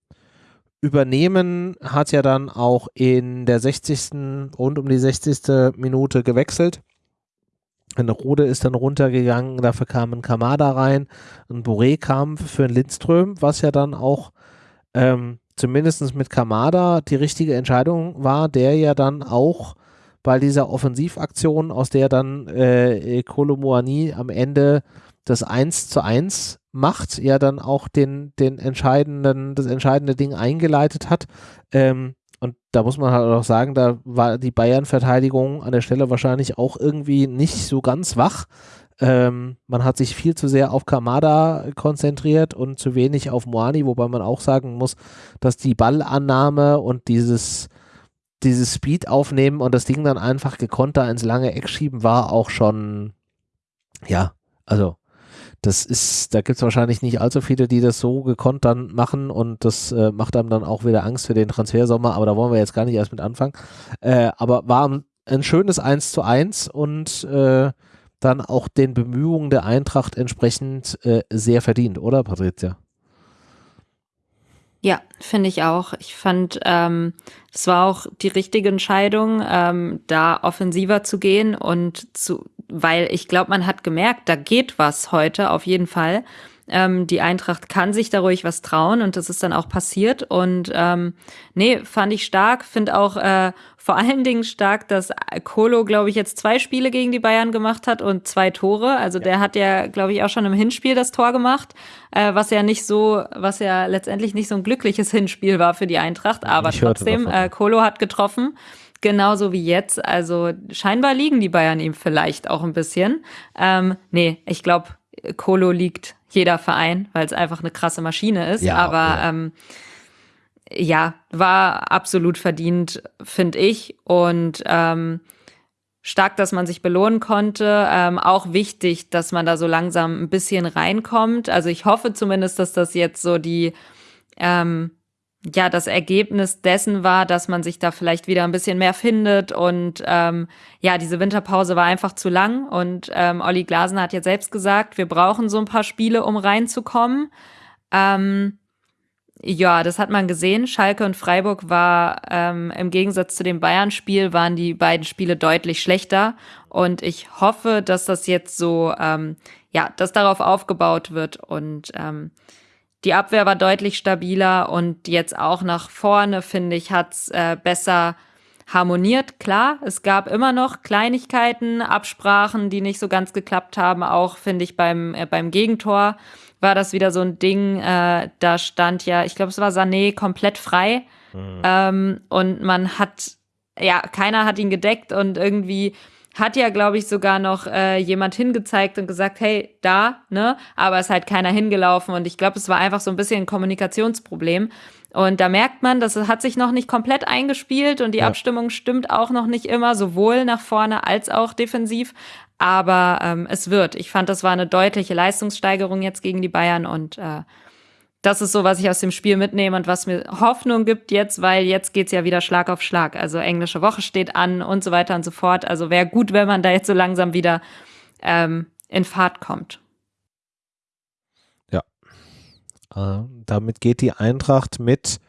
übernehmen, hat ja dann auch in der 60. rund um die 60. Minute gewechselt. Eine Rode ist dann runtergegangen, dafür kam ein Kamada rein, ein Boré kam für einen Lindström, was ja dann auch ähm, zumindest mit Kamada die richtige Entscheidung war, der ja dann auch bei dieser Offensivaktion, aus der dann äh, Kolomoani am Ende das 1 zu 1 macht, ja dann auch den, den entscheidenden, das entscheidende Ding eingeleitet hat. Ähm, und da muss man halt auch sagen, da war die Bayern-Verteidigung an der Stelle wahrscheinlich auch irgendwie nicht so ganz wach. Ähm, man hat sich viel zu sehr auf Kamada konzentriert und zu wenig auf Moani, wobei man auch sagen muss, dass die Ballannahme und dieses dieses Speed aufnehmen und das Ding dann einfach gekonnt da ins lange Eck schieben, war auch schon, ja, also das ist, da gibt es wahrscheinlich nicht allzu viele, die das so gekonnt dann machen und das äh, macht einem dann auch wieder Angst für den Transfersommer, aber da wollen wir jetzt gar nicht erst mit anfangen. Äh, aber war ein, ein, schönes 1 zu 1 und äh, dann auch den Bemühungen der Eintracht entsprechend äh, sehr verdient, oder Patricia? Ja, finde ich auch. Ich fand, ähm, es war auch die richtige Entscheidung, ähm, da offensiver zu gehen und zu, weil ich glaube, man hat gemerkt, da geht was heute auf jeden Fall. Ähm, die Eintracht kann sich da ruhig was trauen und das ist dann auch passiert. Und ähm, nee, fand ich stark. Finde auch äh, vor allen Dingen stark, dass Kolo, glaube ich, jetzt zwei Spiele gegen die Bayern gemacht hat und zwei Tore. Also ja. der hat ja, glaube ich, auch schon im Hinspiel das Tor gemacht, äh, was ja nicht so, was ja letztendlich nicht so ein glückliches Hinspiel war für die Eintracht. Aber ich trotzdem, äh, Kolo hat getroffen genauso wie jetzt. Also scheinbar liegen die Bayern ihm vielleicht auch ein bisschen. Ähm, nee, ich glaube, Kolo liegt jeder Verein, weil es einfach eine krasse Maschine ist. Ja, Aber ja. Ähm, ja, war absolut verdient, finde ich. Und ähm, stark, dass man sich belohnen konnte. Ähm, auch wichtig, dass man da so langsam ein bisschen reinkommt. Also ich hoffe zumindest, dass das jetzt so die ähm, ja das Ergebnis dessen war, dass man sich da vielleicht wieder ein bisschen mehr findet und ähm, ja, diese Winterpause war einfach zu lang und ähm, Olli Glasner hat jetzt selbst gesagt, wir brauchen so ein paar Spiele, um reinzukommen. Ähm, ja, das hat man gesehen. Schalke und Freiburg war ähm, im Gegensatz zu dem Bayern-Spiel waren die beiden Spiele deutlich schlechter und ich hoffe, dass das jetzt so ähm, ja, dass darauf aufgebaut wird und ähm, die Abwehr war deutlich stabiler und jetzt auch nach vorne, finde ich, hat's äh, besser harmoniert. Klar, es gab immer noch Kleinigkeiten, Absprachen, die nicht so ganz geklappt haben. Auch, finde ich, beim, äh, beim Gegentor war das wieder so ein Ding. Äh, da stand ja, ich glaube, es war Sané komplett frei. Mhm. Ähm, und man hat, ja, keiner hat ihn gedeckt und irgendwie hat ja, glaube ich, sogar noch äh, jemand hingezeigt und gesagt, hey, da, ne? Aber es ist halt keiner hingelaufen und ich glaube, es war einfach so ein bisschen ein Kommunikationsproblem. Und da merkt man, dass es hat sich noch nicht komplett eingespielt und die ja. Abstimmung stimmt auch noch nicht immer, sowohl nach vorne als auch defensiv. Aber ähm, es wird. Ich fand, das war eine deutliche Leistungssteigerung jetzt gegen die Bayern und äh, das ist so, was ich aus dem Spiel mitnehme und was mir Hoffnung gibt jetzt, weil jetzt geht's ja wieder Schlag auf Schlag. Also englische Woche steht an und so weiter und so fort. Also wäre gut, wenn man da jetzt so langsam wieder ähm, in Fahrt kommt. Ja. Äh, damit geht die Eintracht mit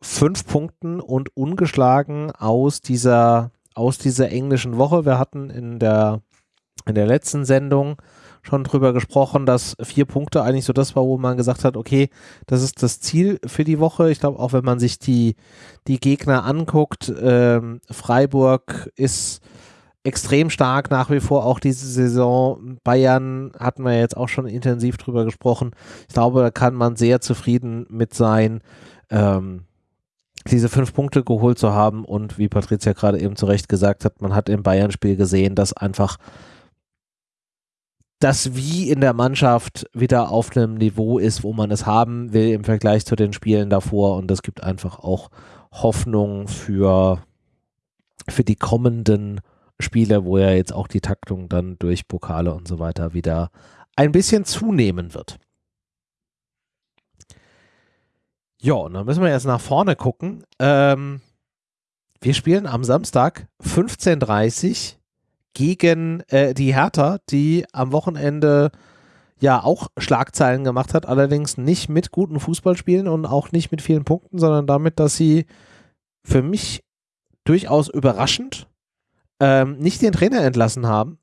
fünf Punkten und ungeschlagen aus dieser, aus dieser englischen Woche. Wir hatten in der, in der letzten Sendung schon drüber gesprochen, dass vier Punkte eigentlich so das war, wo man gesagt hat, okay, das ist das Ziel für die Woche. Ich glaube, auch wenn man sich die, die Gegner anguckt, ähm, Freiburg ist extrem stark nach wie vor auch diese Saison. Bayern hatten wir jetzt auch schon intensiv drüber gesprochen. Ich glaube, da kann man sehr zufrieden mit sein, ähm, diese fünf Punkte geholt zu haben und wie Patricia gerade eben zu Recht gesagt hat, man hat im Bayern-Spiel gesehen, dass einfach das wie in der Mannschaft wieder auf einem Niveau ist, wo man es haben will im Vergleich zu den Spielen davor. Und das gibt einfach auch Hoffnung für, für die kommenden Spiele, wo ja jetzt auch die Taktung dann durch Pokale und so weiter wieder ein bisschen zunehmen wird. Ja, und dann müssen wir jetzt nach vorne gucken. Ähm, wir spielen am Samstag 15.30 Uhr gegen äh, die Hertha, die am Wochenende ja auch Schlagzeilen gemacht hat, allerdings nicht mit guten Fußballspielen und auch nicht mit vielen Punkten, sondern damit, dass sie für mich durchaus überraschend ähm, nicht den Trainer entlassen haben,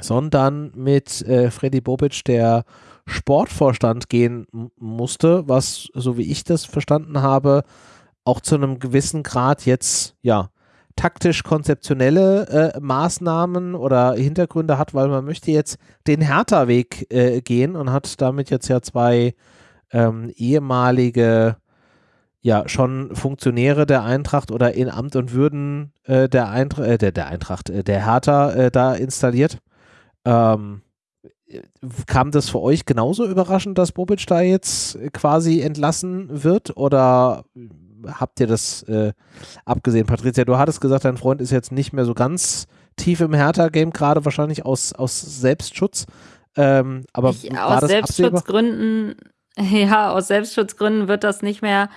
sondern mit äh, Freddy Bobic der Sportvorstand gehen musste, was, so wie ich das verstanden habe, auch zu einem gewissen Grad jetzt, ja, taktisch-konzeptionelle äh, Maßnahmen oder Hintergründe hat, weil man möchte jetzt den Hertha-Weg äh, gehen und hat damit jetzt ja zwei ähm, ehemalige ja schon Funktionäre der Eintracht oder in Amt und Würden äh, der, Eintra äh, der, der Eintracht, äh, der Hertha äh, da installiert. Ähm, kam das für euch genauso überraschend, dass Bobic da jetzt quasi entlassen wird oder habt ihr das äh, abgesehen? Patricia, du hattest gesagt, dein Freund ist jetzt nicht mehr so ganz tief im Hertha-Game, gerade wahrscheinlich aus, aus Selbstschutz. Ähm, aber ich, aus Selbstschutzgründen, ja, aus Selbstschutzgründen wird das nicht mehr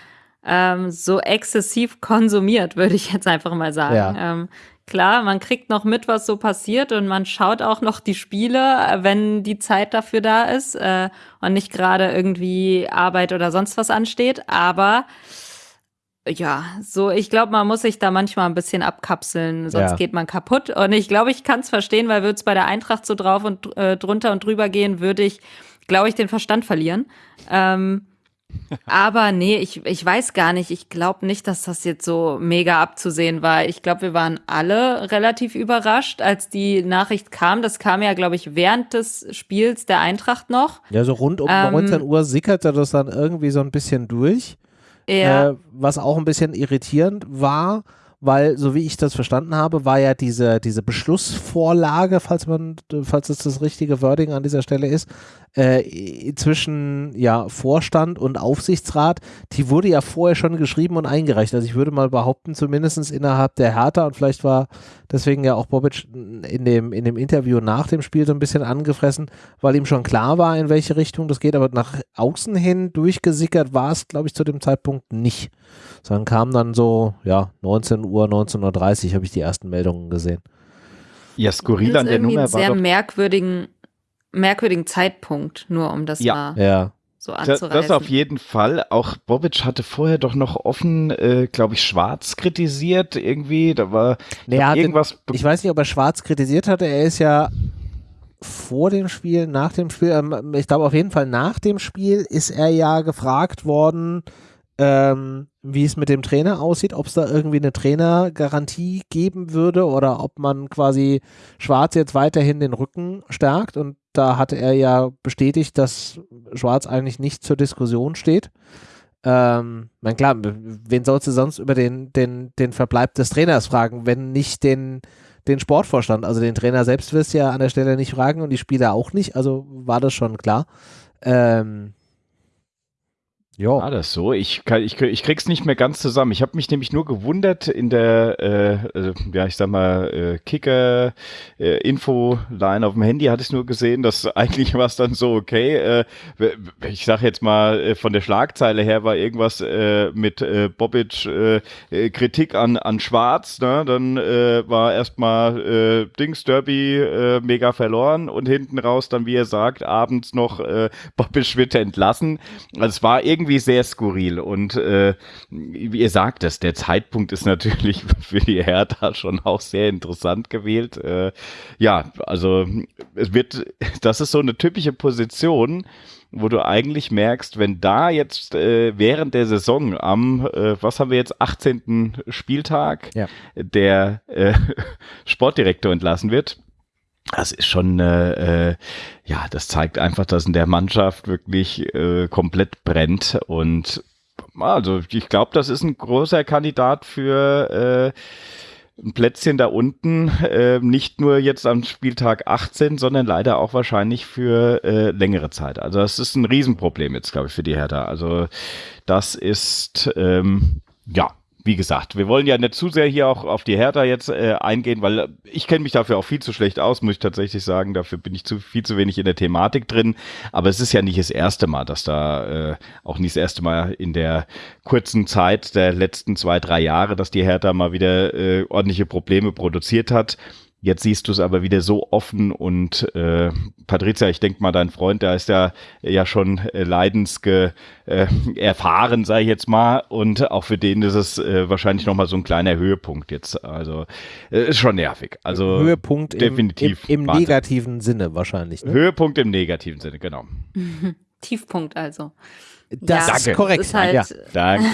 ähm, so exzessiv konsumiert, würde ich jetzt einfach mal sagen. Ja. Ähm, klar, man kriegt noch mit, was so passiert und man schaut auch noch die Spiele, wenn die Zeit dafür da ist äh, und nicht gerade irgendwie Arbeit oder sonst was ansteht. Aber ja, so, ich glaube, man muss sich da manchmal ein bisschen abkapseln, sonst ja. geht man kaputt. Und ich glaube, ich kann es verstehen, weil würde es bei der Eintracht so drauf und äh, drunter und drüber gehen, würde ich, glaube ich, den Verstand verlieren. Ähm, aber nee, ich, ich weiß gar nicht. Ich glaube nicht, dass das jetzt so mega abzusehen war. Ich glaube, wir waren alle relativ überrascht, als die Nachricht kam. Das kam ja, glaube ich, während des Spiels der Eintracht noch. Ja, so rund um ähm, 19 Uhr sickerte das dann irgendwie so ein bisschen durch. Ja. Äh, was auch ein bisschen irritierend war weil, so wie ich das verstanden habe, war ja diese, diese Beschlussvorlage, falls man, falls es das richtige Wording an dieser Stelle ist, äh, zwischen ja, Vorstand und Aufsichtsrat, die wurde ja vorher schon geschrieben und eingereicht. Also ich würde mal behaupten, zumindest innerhalb der Hertha und vielleicht war deswegen ja auch Bobic in dem, in dem Interview nach dem Spiel so ein bisschen angefressen, weil ihm schon klar war, in welche Richtung das geht, aber nach außen hin durchgesickert war es, glaube ich, zu dem Zeitpunkt nicht. Sondern kam dann so, ja, 19 Uhr, 19.30 Uhr habe ich die ersten Meldungen gesehen. Ja, skurril an der Nummer war sehr merkwürdigen merkwürdigen Zeitpunkt, nur um das ja. mal ja. so anzureißen. Das, das auf jeden Fall. Auch Bobic hatte vorher doch noch offen, äh, glaube ich, Schwarz kritisiert irgendwie. Da war hatte, irgendwas. Ich weiß nicht, ob er Schwarz kritisiert hatte. Er ist ja vor dem Spiel, nach dem Spiel, ähm, ich glaube auf jeden Fall nach dem Spiel ist er ja gefragt worden, ähm, wie es mit dem Trainer aussieht, ob es da irgendwie eine Trainergarantie geben würde oder ob man quasi Schwarz jetzt weiterhin den Rücken stärkt. Und da hatte er ja bestätigt, dass Schwarz eigentlich nicht zur Diskussion steht. Ähm, mein klar, wen sollst du sonst über den, den, den Verbleib des Trainers fragen, wenn nicht den, den Sportvorstand? Also den Trainer selbst wirst du ja an der Stelle nicht fragen und die Spieler auch nicht, also war das schon klar. Ähm, ja. War das so? Ich, kann, ich, ich krieg's nicht mehr ganz zusammen. Ich habe mich nämlich nur gewundert in der, äh, äh, ja, ich sag mal, äh, Kicker-Info-Line äh, auf dem Handy hatte ich nur gesehen, dass eigentlich war es dann so, okay, äh, ich sag jetzt mal, äh, von der Schlagzeile her war irgendwas äh, mit äh, Bobic äh, Kritik an, an Schwarz, ne? Dann äh, war erstmal Dings Derby äh, mega verloren und hinten raus dann, wie er sagt, abends noch äh, Bobic wird entlassen. Also es war irgendwie irgendwie sehr skurril. Und äh, wie ihr sagt es, der Zeitpunkt ist natürlich für die Hertha schon auch sehr interessant gewählt. Äh, ja, also es wird, das ist so eine typische Position, wo du eigentlich merkst, wenn da jetzt äh, während der Saison am, äh, was haben wir jetzt, 18. Spieltag, ja. der äh, Sportdirektor entlassen wird, das ist schon, äh, äh, ja, das zeigt einfach, dass in der Mannschaft wirklich äh, komplett brennt und also ich glaube, das ist ein großer Kandidat für äh, ein Plätzchen da unten, äh, nicht nur jetzt am Spieltag 18, sondern leider auch wahrscheinlich für äh, längere Zeit. Also das ist ein Riesenproblem jetzt, glaube ich, für die Hertha. Also das ist, ähm, ja, wie gesagt, wir wollen ja nicht zu sehr hier auch auf die Hertha jetzt äh, eingehen, weil ich kenne mich dafür auch viel zu schlecht aus, muss ich tatsächlich sagen. Dafür bin ich zu viel zu wenig in der Thematik drin. Aber es ist ja nicht das erste Mal, dass da äh, auch nicht das erste Mal in der kurzen Zeit der letzten zwei, drei Jahre, dass die Hertha mal wieder äh, ordentliche Probleme produziert hat. Jetzt siehst du es aber wieder so offen und äh, Patricia, ich denke mal, dein Freund, der ist ja ja schon äh, leidensge äh, erfahren, sage ich jetzt mal, und auch für den ist es äh, wahrscheinlich noch mal so ein kleiner Höhepunkt jetzt. Also äh, ist schon nervig. Also Höhepunkt definitiv im, im, im negativen Sinne wahrscheinlich. Ne? Höhepunkt im negativen Sinne, genau. Tiefpunkt also. Das ja, ist korrekt. Ist halt, ja. Danke.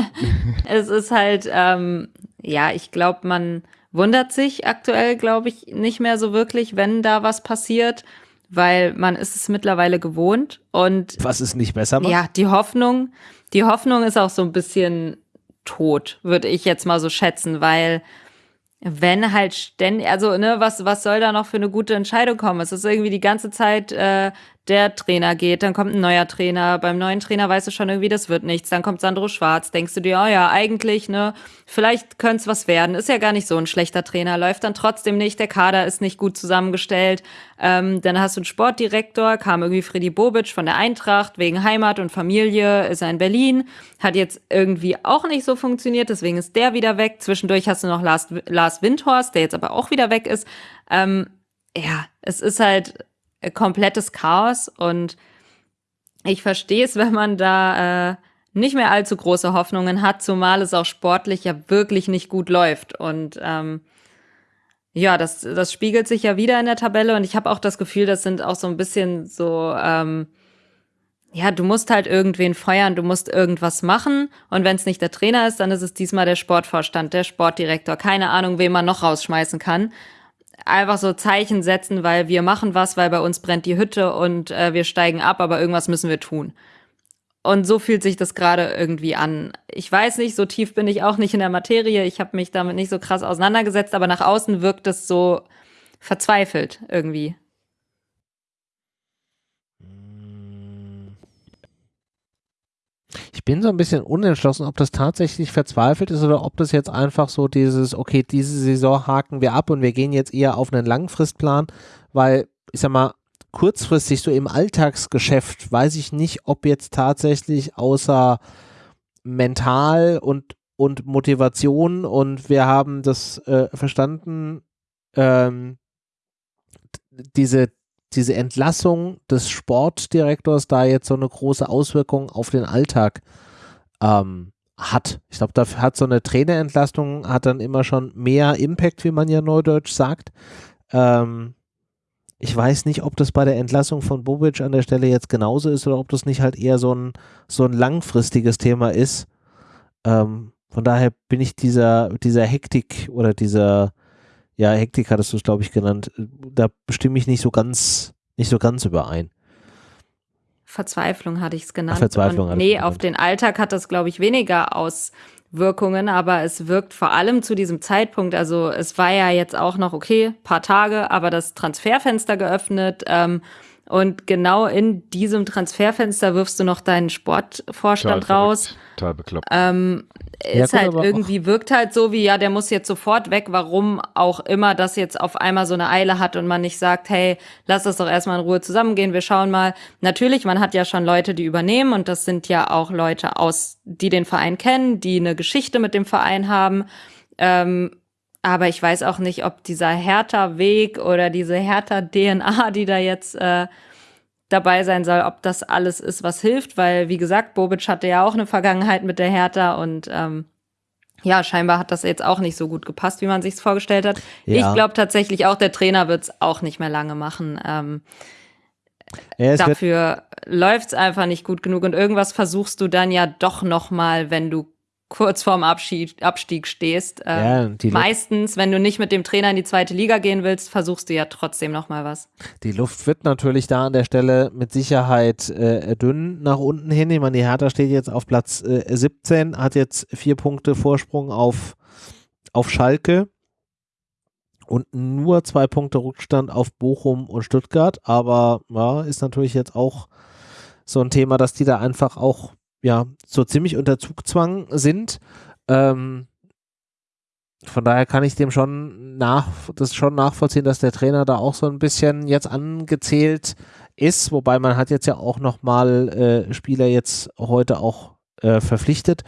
es ist halt, ähm, ja, ich glaube, man wundert sich aktuell, glaube ich, nicht mehr so wirklich, wenn da was passiert, weil man ist es mittlerweile gewohnt und was ist nicht besser macht? Ja, die Hoffnung, die Hoffnung ist auch so ein bisschen tot, würde ich jetzt mal so schätzen, weil wenn halt ständig, also ne, was was soll da noch für eine gute Entscheidung kommen? Es ist irgendwie die ganze Zeit äh, der Trainer geht, dann kommt ein neuer Trainer. Beim neuen Trainer weißt du schon irgendwie, das wird nichts. Dann kommt Sandro Schwarz, denkst du dir, oh ja, eigentlich, ne, vielleicht könnte es was werden. Ist ja gar nicht so ein schlechter Trainer, läuft dann trotzdem nicht, der Kader ist nicht gut zusammengestellt. Ähm, dann hast du einen Sportdirektor, kam irgendwie Freddy Bobic von der Eintracht, wegen Heimat und Familie, ist er in Berlin, hat jetzt irgendwie auch nicht so funktioniert, deswegen ist der wieder weg. Zwischendurch hast du noch Lars, Lars Windhorst, der jetzt aber auch wieder weg ist. Ähm, ja, es ist halt komplettes Chaos. Und ich verstehe es, wenn man da äh, nicht mehr allzu große Hoffnungen hat, zumal es auch sportlich ja wirklich nicht gut läuft. Und ähm, ja, das, das spiegelt sich ja wieder in der Tabelle. Und ich habe auch das Gefühl, das sind auch so ein bisschen so, ähm, ja, du musst halt irgendwen feuern, du musst irgendwas machen. Und wenn es nicht der Trainer ist, dann ist es diesmal der Sportvorstand, der Sportdirektor, keine Ahnung, wen man noch rausschmeißen kann einfach so Zeichen setzen, weil wir machen was, weil bei uns brennt die Hütte und äh, wir steigen ab, aber irgendwas müssen wir tun. Und so fühlt sich das gerade irgendwie an. Ich weiß nicht, so tief bin ich auch nicht in der Materie. Ich habe mich damit nicht so krass auseinandergesetzt, aber nach außen wirkt es so verzweifelt irgendwie. Ich bin so ein bisschen unentschlossen, ob das tatsächlich verzweifelt ist oder ob das jetzt einfach so dieses, okay, diese Saison haken wir ab und wir gehen jetzt eher auf einen Langfristplan, weil, ich sag mal, kurzfristig so im Alltagsgeschäft weiß ich nicht, ob jetzt tatsächlich außer mental und, und Motivation und wir haben das äh, verstanden, ähm, diese diese Entlassung des Sportdirektors da jetzt so eine große Auswirkung auf den Alltag ähm, hat. Ich glaube, da hat so eine Trainerentlastung hat dann immer schon mehr Impact, wie man ja neudeutsch sagt. Ähm, ich weiß nicht, ob das bei der Entlassung von Bobic an der Stelle jetzt genauso ist oder ob das nicht halt eher so ein, so ein langfristiges Thema ist. Ähm, von daher bin ich dieser, dieser Hektik oder dieser, ja, Hektik hattest du es, glaube ich, genannt. Da stimme ich nicht so ganz, nicht so ganz überein. Verzweiflung hatte ich es genannt. Ach, Verzweiflung. Und nee, auf den Alltag hat das, glaube ich, weniger Auswirkungen, aber es wirkt vor allem zu diesem Zeitpunkt, also es war ja jetzt auch noch, okay, paar Tage, aber das Transferfenster geöffnet, ähm, und genau in diesem Transferfenster wirfst du noch deinen Sportvorstand Total raus. Total bekloppt. Ähm, ist ja, halt irgendwie, wirkt halt so wie, ja, der muss jetzt sofort weg, warum auch immer das jetzt auf einmal so eine Eile hat und man nicht sagt, hey, lass das doch erstmal in Ruhe zusammengehen, wir schauen mal. Natürlich, man hat ja schon Leute, die übernehmen und das sind ja auch Leute aus, die den Verein kennen, die eine Geschichte mit dem Verein haben. Ähm, aber ich weiß auch nicht, ob dieser Hertha-Weg oder diese Hertha-DNA, die da jetzt äh, dabei sein soll, ob das alles ist, was hilft, weil, wie gesagt, Bobic hatte ja auch eine Vergangenheit mit der Hertha und ähm, ja, scheinbar hat das jetzt auch nicht so gut gepasst, wie man sich es vorgestellt hat. Ja. Ich glaube tatsächlich auch, der Trainer wird es auch nicht mehr lange machen. Ähm, ja, dafür läuft es einfach nicht gut genug und irgendwas versuchst du dann ja doch noch mal, wenn du kurz vorm Abschied, Abstieg stehst. Ähm, ja, meistens, wenn du nicht mit dem Trainer in die zweite Liga gehen willst, versuchst du ja trotzdem noch mal was. Die Luft wird natürlich da an der Stelle mit Sicherheit äh, dünn nach unten hin. Ich meine, die Hertha steht jetzt auf Platz äh, 17, hat jetzt vier Punkte Vorsprung auf, auf Schalke und nur zwei Punkte Rückstand auf Bochum und Stuttgart. Aber ja, ist natürlich jetzt auch so ein Thema, dass die da einfach auch ja, so ziemlich unter Zugzwang sind. Ähm, von daher kann ich dem schon nach, das schon nachvollziehen, dass der Trainer da auch so ein bisschen jetzt angezählt ist, wobei man hat jetzt ja auch nochmal äh, Spieler jetzt heute auch äh, verpflichtet.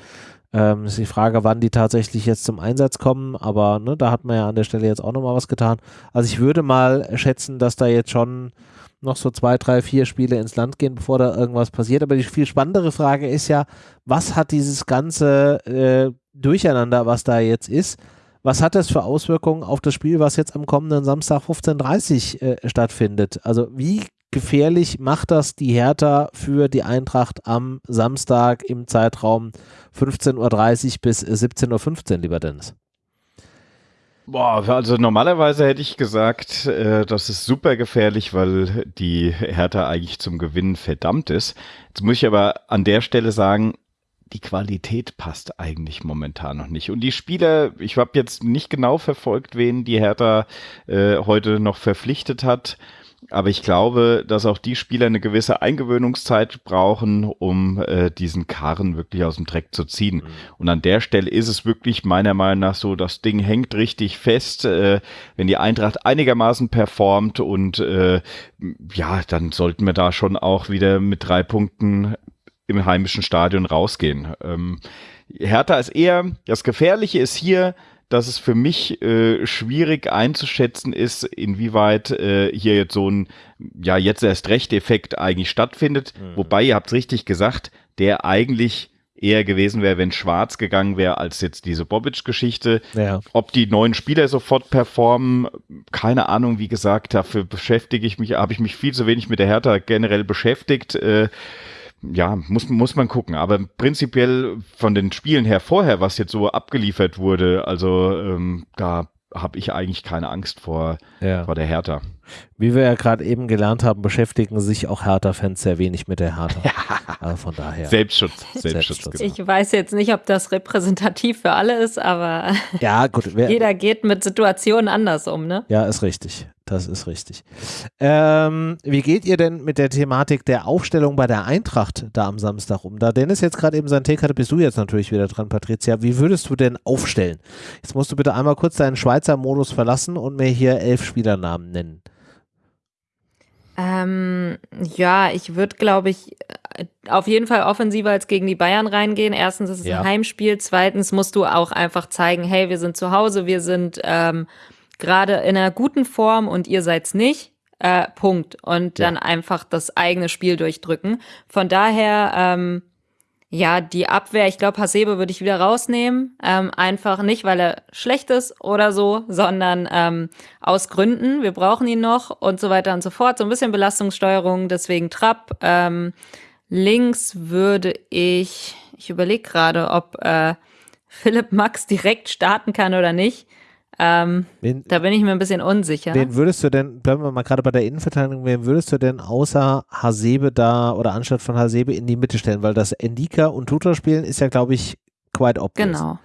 Ähm, ist die Frage, wann die tatsächlich jetzt zum Einsatz kommen, aber ne, da hat man ja an der Stelle jetzt auch nochmal was getan. Also ich würde mal schätzen, dass da jetzt schon noch so zwei, drei, vier Spiele ins Land gehen, bevor da irgendwas passiert. Aber die viel spannendere Frage ist ja, was hat dieses ganze äh, Durcheinander, was da jetzt ist, was hat das für Auswirkungen auf das Spiel, was jetzt am kommenden Samstag 15.30 Uhr äh, stattfindet? Also wie gefährlich macht das die Hertha für die Eintracht am Samstag im Zeitraum 15.30 Uhr bis 17.15 Uhr, lieber Dennis? Boah, also normalerweise hätte ich gesagt, äh, das ist super gefährlich, weil die Hertha eigentlich zum Gewinnen verdammt ist. Jetzt muss ich aber an der Stelle sagen, die Qualität passt eigentlich momentan noch nicht. Und die Spieler, ich habe jetzt nicht genau verfolgt, wen die Hertha äh, heute noch verpflichtet hat. Aber ich glaube, dass auch die Spieler eine gewisse Eingewöhnungszeit brauchen, um äh, diesen Karren wirklich aus dem Dreck zu ziehen. Mhm. Und an der Stelle ist es wirklich meiner Meinung nach so, das Ding hängt richtig fest. Äh, wenn die Eintracht einigermaßen performt und äh, ja, dann sollten wir da schon auch wieder mit drei Punkten im heimischen Stadion rausgehen. Ähm, Hertha ist eher, das Gefährliche ist hier, dass es für mich äh, schwierig einzuschätzen ist, inwieweit äh, hier jetzt so ein, ja, jetzt erst recht Effekt eigentlich stattfindet. Mhm. Wobei, ihr habt es richtig gesagt, der eigentlich eher gewesen wäre, wenn Schwarz gegangen wäre, als jetzt diese Bobic-Geschichte. Ja. Ob die neuen Spieler sofort performen, keine Ahnung, wie gesagt, dafür beschäftige ich mich, habe ich mich viel zu wenig mit der Hertha generell beschäftigt. Äh, ja, muss, muss man gucken. Aber prinzipiell von den Spielen her vorher, was jetzt so abgeliefert wurde, also ähm, da habe ich eigentlich keine Angst vor, ja. vor der Hertha. Wie wir ja gerade eben gelernt haben, beschäftigen sich auch Hertha-Fans sehr wenig mit der Hertha. Also von daher. Selbstschutz. Selbstschutz. Selbstschutz. Genau. Ich weiß jetzt nicht, ob das repräsentativ für alle ist, aber ja, gut, jeder geht mit Situationen anders um, ne? Ja, ist richtig. Das ist richtig. Ähm, wie geht ihr denn mit der Thematik der Aufstellung bei der Eintracht da am Samstag um? Da Dennis jetzt gerade eben sein Take hatte, bist du jetzt natürlich wieder dran, Patricia. Wie würdest du denn aufstellen? Jetzt musst du bitte einmal kurz deinen Schweizer Modus verlassen und mir hier elf Spielernamen nennen. Ähm, ja, ich würde, glaube ich, auf jeden Fall offensiver als gegen die Bayern reingehen. Erstens ist es ja. ein Heimspiel. Zweitens musst du auch einfach zeigen, hey, wir sind zu Hause, wir sind ähm, gerade in einer guten Form und ihr seid's nicht. Äh, Punkt. Und dann einfach das eigene Spiel durchdrücken. Von daher, ähm, ja, die Abwehr, ich glaube, Hasebe würde ich wieder rausnehmen. Ähm, einfach nicht, weil er schlecht ist oder so, sondern ähm, aus Gründen. Wir brauchen ihn noch und so weiter und so fort. So ein bisschen Belastungssteuerung, deswegen Trapp. Ähm, links würde ich, ich überlege gerade, ob äh, Philipp Max direkt starten kann oder nicht. Ähm, wen, da bin ich mir ein bisschen unsicher. Wen würdest du denn, bleiben wir mal gerade bei der Innenverteidigung, wen würdest du denn außer Hasebe da oder anstatt von Hasebe in die Mitte stellen? Weil das Endika und Tutor spielen ist ja, glaube ich, quite obvious. Genau.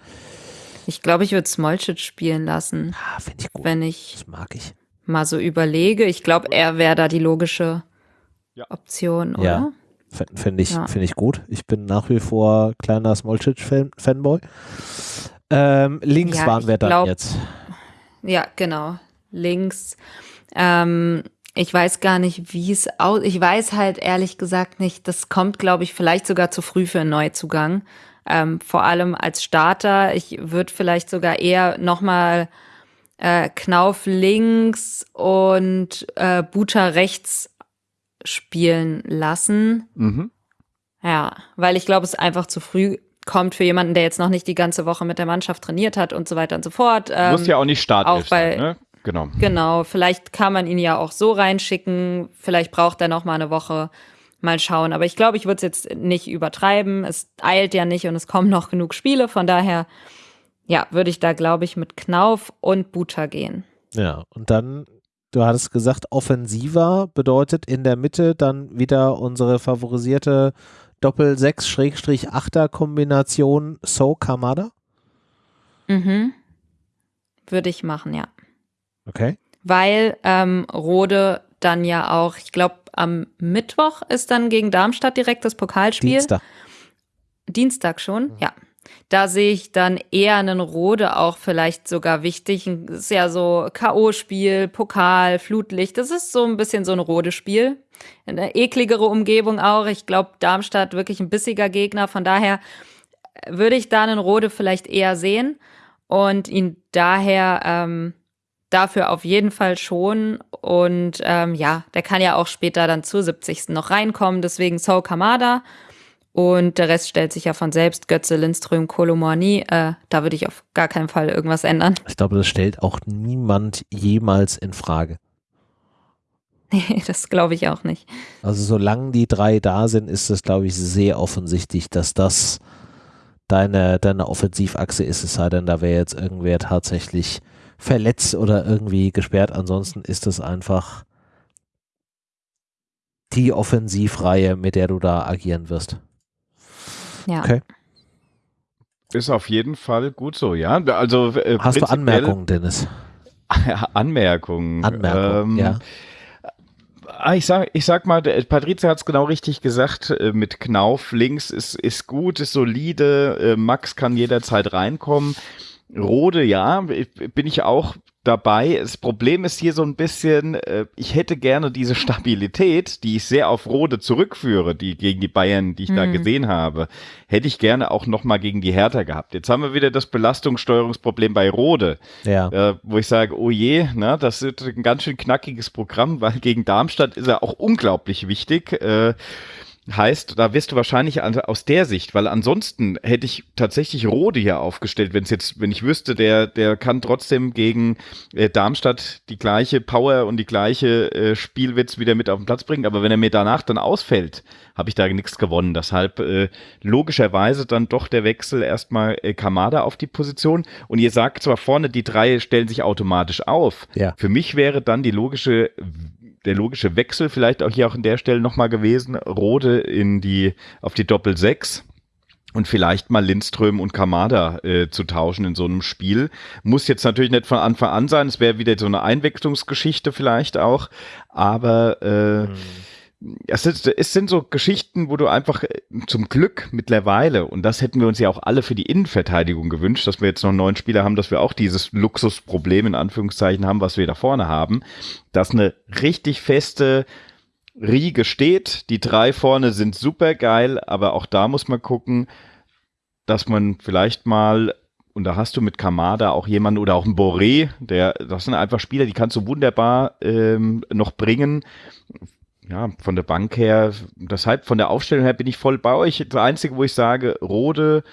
Ich glaube, ich würde Smolcic spielen lassen. Ah, finde ich gut. Wenn ich das mag ich. mal so überlege. Ich glaube, er wäre da die logische ja. Option, oder? Ja. Finde ich, ja. Find ich gut. Ich bin nach wie vor kleiner Smolcic-Fanboy. Ähm, links ja, waren wir dann glaub, jetzt. Ja, genau. Links. Ähm, ich weiß gar nicht, wie es aus. Ich weiß halt ehrlich gesagt nicht. Das kommt, glaube ich, vielleicht sogar zu früh für einen Neuzugang. Ähm, vor allem als Starter. Ich würde vielleicht sogar eher nochmal äh, Knauf links und äh, Buta rechts spielen lassen. Mhm. Ja, weil ich glaube, es einfach zu früh kommt für jemanden, der jetzt noch nicht die ganze Woche mit der Mannschaft trainiert hat und so weiter und so fort. Ähm, Muss ja auch nicht starten. ne? Genau. Genau, vielleicht kann man ihn ja auch so reinschicken, vielleicht braucht er noch mal eine Woche. Mal schauen, aber ich glaube, ich würde es jetzt nicht übertreiben. Es eilt ja nicht und es kommen noch genug Spiele, von daher ja, würde ich da glaube ich mit Knauf und Buta gehen. Ja, und dann du hattest gesagt, offensiver bedeutet in der Mitte dann wieder unsere favorisierte Doppel-6-8er-Kombination So Kamada? Mhm. Würde ich machen, ja. Okay. Weil ähm, Rode dann ja auch, ich glaube, am Mittwoch ist dann gegen Darmstadt direkt das Pokalspiel. Dienstag. Dienstag schon, mhm. ja. Da sehe ich dann eher einen Rode auch vielleicht sogar wichtig. Das ist ja so K.O.-Spiel, Pokal, Flutlicht. Das ist so ein bisschen so ein Rode-Spiel eine ekligere Umgebung auch. Ich glaube, Darmstadt wirklich ein bissiger Gegner. Von daher würde ich da einen Rode vielleicht eher sehen und ihn daher ähm, dafür auf jeden Fall schon. Und ähm, ja, der kann ja auch später dann zur 70. noch reinkommen. Deswegen So Kamada. Und der Rest stellt sich ja von selbst. Götze, Lindström, Kolomani. Äh, da würde ich auf gar keinen Fall irgendwas ändern. Ich glaube, das stellt auch niemand jemals in Frage. Nee, das glaube ich auch nicht. Also solange die drei da sind, ist es, glaube ich, sehr offensichtlich, dass das deine, deine Offensivachse ist, es sei denn, da wäre jetzt irgendwer tatsächlich verletzt oder irgendwie gesperrt. Ansonsten ist es einfach die Offensivreihe, mit der du da agieren wirst. Ja. Okay. Ist auf jeden Fall gut so, ja. Also, äh, Hast du Anmerkungen, Dennis? Anmerkungen. Anmerkungen, ähm, ja Ah, ich sag, ich sag mal, Patrizia hat es genau richtig gesagt, äh, mit Knauf links ist, ist gut, ist solide, äh, Max kann jederzeit reinkommen. Rode, ja, bin ich auch dabei. Das Problem ist hier so ein bisschen, äh, ich hätte gerne diese Stabilität, die ich sehr auf Rode zurückführe, die gegen die Bayern, die ich mhm. da gesehen habe, hätte ich gerne auch nochmal gegen die Hertha gehabt. Jetzt haben wir wieder das Belastungssteuerungsproblem bei Rode, ja. äh, wo ich sage, oh je, na, das ist ein ganz schön knackiges Programm, weil gegen Darmstadt ist er auch unglaublich wichtig. Äh, Heißt, da wirst du wahrscheinlich aus der Sicht, weil ansonsten hätte ich tatsächlich Rode hier aufgestellt, wenn es jetzt, wenn ich wüsste, der, der kann trotzdem gegen äh, Darmstadt die gleiche Power und die gleiche äh, Spielwitz wieder mit auf den Platz bringen. Aber wenn er mir danach dann ausfällt, habe ich da nichts gewonnen. Deshalb äh, logischerweise dann doch der Wechsel erstmal äh, Kamada auf die Position. Und ihr sagt zwar vorne, die drei stellen sich automatisch auf. Ja. Für mich wäre dann die logische der logische Wechsel vielleicht auch hier auch an der Stelle nochmal gewesen. Rode in die, auf die Doppel 6 und vielleicht mal Lindström und Kamada äh, zu tauschen in so einem Spiel. Muss jetzt natürlich nicht von Anfang an sein, es wäre wieder so eine Einwechslungsgeschichte vielleicht auch, aber äh, mhm es, ist, es sind so Geschichten, wo du einfach äh, zum Glück mittlerweile, und das hätten wir uns ja auch alle für die Innenverteidigung gewünscht, dass wir jetzt noch neun Spieler haben, dass wir auch dieses Luxusproblem in Anführungszeichen haben, was wir da vorne haben, dass eine richtig feste Riege steht. Die drei vorne sind super geil, aber auch da muss man gucken, dass man vielleicht mal und da hast du mit Kamada auch jemanden oder auch ein Boré, der, das sind einfach Spieler, die kannst du wunderbar ähm, noch bringen ja, von der Bank her, deshalb von der Aufstellung her bin ich voll bei euch. Das Einzige, wo ich sage, Rode,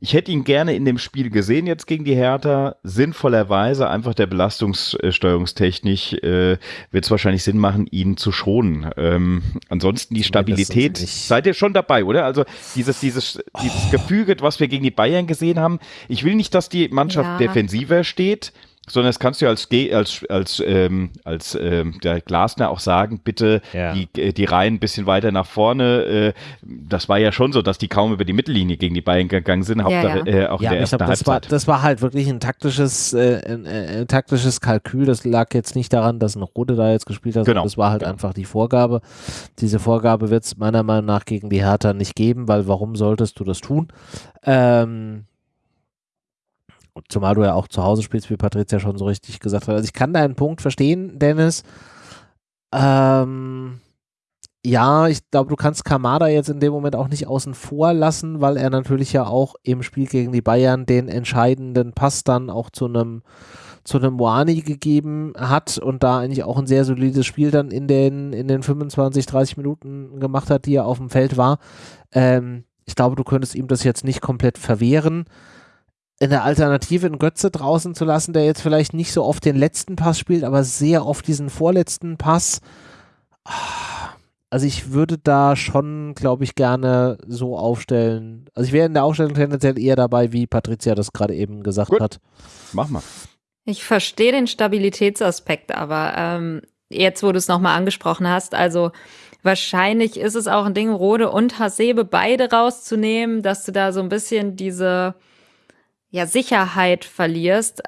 ich hätte ihn gerne in dem Spiel gesehen jetzt gegen die Hertha. Sinnvollerweise einfach der Belastungssteuerungstechnik äh, wird es wahrscheinlich Sinn machen, ihn zu schonen. Ähm, ansonsten die Stabilität. Seid ihr schon dabei, oder? Also dieses, dieses, dieses Gefüge, was wir gegen die Bayern gesehen haben. Ich will nicht, dass die Mannschaft ja. defensiver steht sondern das kannst du als als als ähm, als ähm, der Glasner auch sagen, bitte ja. die äh, die Reihen ein bisschen weiter nach vorne. Äh, das war ja schon so, dass die kaum über die Mittellinie gegen die Bayern gegangen sind. Hauptsache, ja, ja. Äh, auch ja, in der ersten glaub, das War, das war halt wirklich ein taktisches äh, ein, ein, taktisches Kalkül. Das lag jetzt nicht daran, dass ein Rode da jetzt gespielt hat. Genau. Das war halt genau. einfach die Vorgabe. Diese Vorgabe wird es meiner Meinung nach gegen die Hertha nicht geben, weil warum solltest du das tun? Ähm, Zumal du ja auch zu Hause spielst, wie Patricia schon so richtig gesagt hat. Also ich kann deinen Punkt verstehen, Dennis. Ähm, ja, ich glaube, du kannst Kamada jetzt in dem Moment auch nicht außen vor lassen, weil er natürlich ja auch im Spiel gegen die Bayern den entscheidenden Pass dann auch zu einem zu einem Moani gegeben hat und da eigentlich auch ein sehr solides Spiel dann in den, in den 25, 30 Minuten gemacht hat, die er auf dem Feld war. Ähm, ich glaube, du könntest ihm das jetzt nicht komplett verwehren in der Alternative einen Götze draußen zu lassen, der jetzt vielleicht nicht so oft den letzten Pass spielt, aber sehr oft diesen vorletzten Pass. Also ich würde da schon, glaube ich, gerne so aufstellen. Also ich wäre in der Aufstellung tendenziell eher dabei, wie Patricia das gerade eben gesagt Gut. hat. Mach mal. Ich verstehe den Stabilitätsaspekt, aber ähm, jetzt, wo du es nochmal angesprochen hast, also wahrscheinlich ist es auch ein Ding, Rode und Hasebe beide rauszunehmen, dass du da so ein bisschen diese ja, Sicherheit verlierst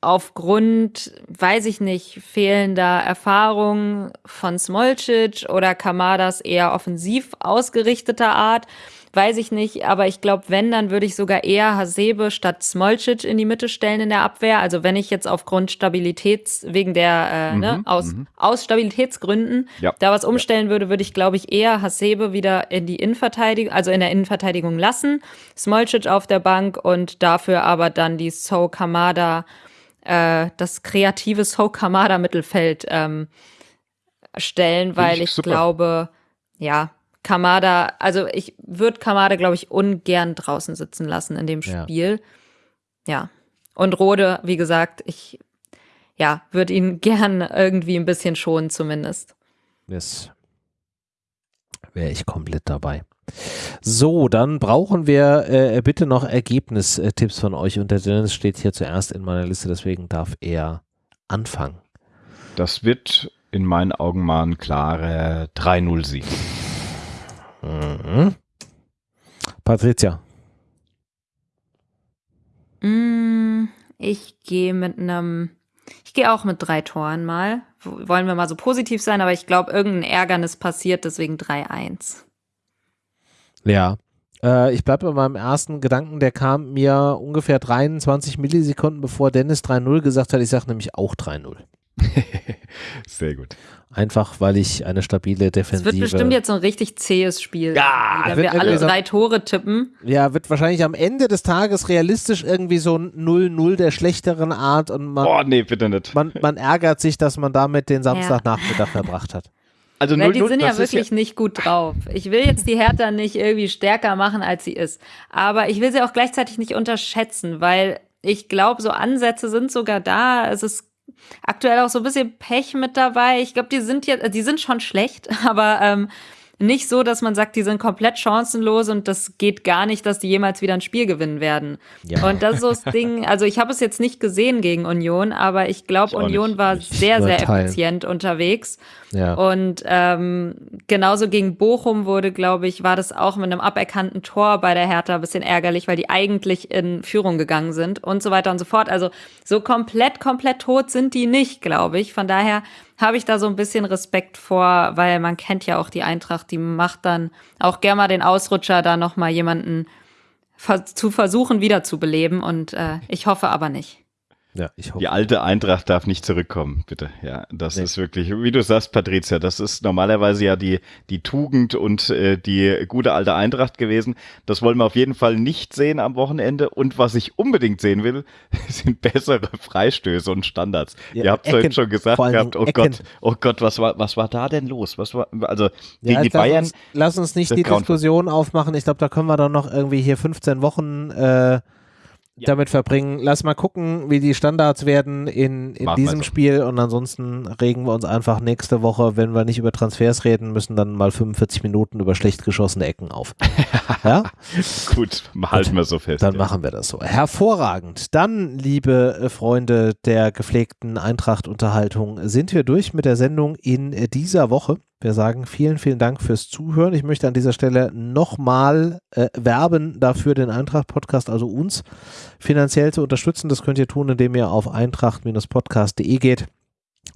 aufgrund, weiß ich nicht, fehlender Erfahrung von Smolcic oder Kamadas eher offensiv ausgerichteter Art weiß ich nicht, aber ich glaube, wenn, dann würde ich sogar eher Hasebe statt Smolcic in die Mitte stellen in der Abwehr. Also wenn ich jetzt aufgrund Stabilitäts, wegen der, äh, ne, mhm, ne, aus, mhm. aus Stabilitätsgründen ja. da was umstellen würde, würde ich, glaube ich, eher Hasebe wieder in die Innenverteidigung, also in der Innenverteidigung lassen, Smolcic auf der Bank und dafür aber dann die So Kamada, äh, das kreative So Kamada Mittelfeld ähm, stellen, weil ich, ich glaube, ja, Kamada, also ich würde Kamada, glaube ich, ungern draußen sitzen lassen in dem Spiel. Ja. ja. Und Rode, wie gesagt, ich ja, würde ihn gern irgendwie ein bisschen schonen, zumindest. Yes. Wäre ich komplett dabei. So, dann brauchen wir äh, bitte noch Ergebnistipps von euch. Und der Dennis steht hier zuerst in meiner Liste, deswegen darf er anfangen. Das wird in meinen Augen mal ein klarer 3-0-Sieg. Mhm. Patricia. Mm, ich gehe mit einem Ich gehe auch mit drei Toren mal. Wollen wir mal so positiv sein, aber ich glaube, irgendein Ärgernis passiert, deswegen 3-1. Ja. Äh, ich bleibe bei meinem ersten Gedanken, der kam mir ungefähr 23 Millisekunden, bevor Dennis 3-0 gesagt hat. Ich sage nämlich auch 3-0. Sehr gut. Einfach, weil ich eine stabile Defensive. Es wird bestimmt jetzt so ein richtig zähes Spiel. Ja, wenn wir alle drei Tore tippen. Ja, wird wahrscheinlich am Ende des Tages realistisch irgendwie so ein 0-0 der schlechteren Art und man. Oh, nee, bitte nicht. Man, man ärgert sich, dass man damit den Samstagnachmittag ja. verbracht hat. Also Weil 0 -0, die sind ja wirklich ja nicht gut drauf. Ich will jetzt die Hertha nicht irgendwie stärker machen, als sie ist. Aber ich will sie auch gleichzeitig nicht unterschätzen, weil ich glaube, so Ansätze sind sogar da. Es ist aktuell auch so ein bisschen Pech mit dabei. Ich glaube, die sind jetzt, die sind schon schlecht, aber ähm, nicht so, dass man sagt, die sind komplett chancenlos und das geht gar nicht, dass die jemals wieder ein Spiel gewinnen werden. Ja. Und das ist so das Ding, also ich habe es jetzt nicht gesehen gegen Union, aber ich glaube, Union nicht. war sehr, sehr effizient unterwegs. Ja. Und ähm, genauso gegen Bochum wurde, glaube ich, war das auch mit einem aberkannten Tor bei der Hertha ein bisschen ärgerlich, weil die eigentlich in Führung gegangen sind und so weiter und so fort. Also so komplett, komplett tot sind die nicht, glaube ich. Von daher habe ich da so ein bisschen Respekt vor, weil man kennt ja auch die Eintracht, die macht dann auch gerne mal den Ausrutscher, da nochmal jemanden zu versuchen wiederzubeleben und äh, ich hoffe aber nicht. Ja, ich hoffe. Die alte Eintracht darf nicht zurückkommen, bitte. Ja, das nee. ist wirklich, wie du sagst, Patricia, das ist normalerweise ja die, die Tugend und äh, die gute alte Eintracht gewesen. Das wollen wir auf jeden Fall nicht sehen am Wochenende. Und was ich unbedingt sehen will, sind bessere Freistöße und Standards. Ja, Ihr habt es heute schon gesagt gehabt, oh Ecken. Gott, oh Gott, was war, was war da denn los? Was war, also gegen ja, die Bayern. Uns, lass uns nicht die Diskussion aufmachen. Ich glaube, da können wir dann noch irgendwie hier 15 Wochen äh, ja. damit verbringen. Lass mal gucken, wie die Standards werden in, in diesem so. Spiel und ansonsten regen wir uns einfach nächste Woche, wenn wir nicht über Transfers reden müssen, dann mal 45 Minuten über schlecht geschossene Ecken auf. ja? Gut, halten wir so fest. Dann ja. machen wir das so. Hervorragend. Dann, liebe äh, Freunde der gepflegten Eintracht-Unterhaltung, sind wir durch mit der Sendung in dieser Woche. Wir sagen vielen, vielen Dank fürs Zuhören. Ich möchte an dieser Stelle nochmal äh, werben dafür, den Eintracht-Podcast, also uns finanziell zu unterstützen. Das könnt ihr tun, indem ihr auf eintracht-podcast.de geht.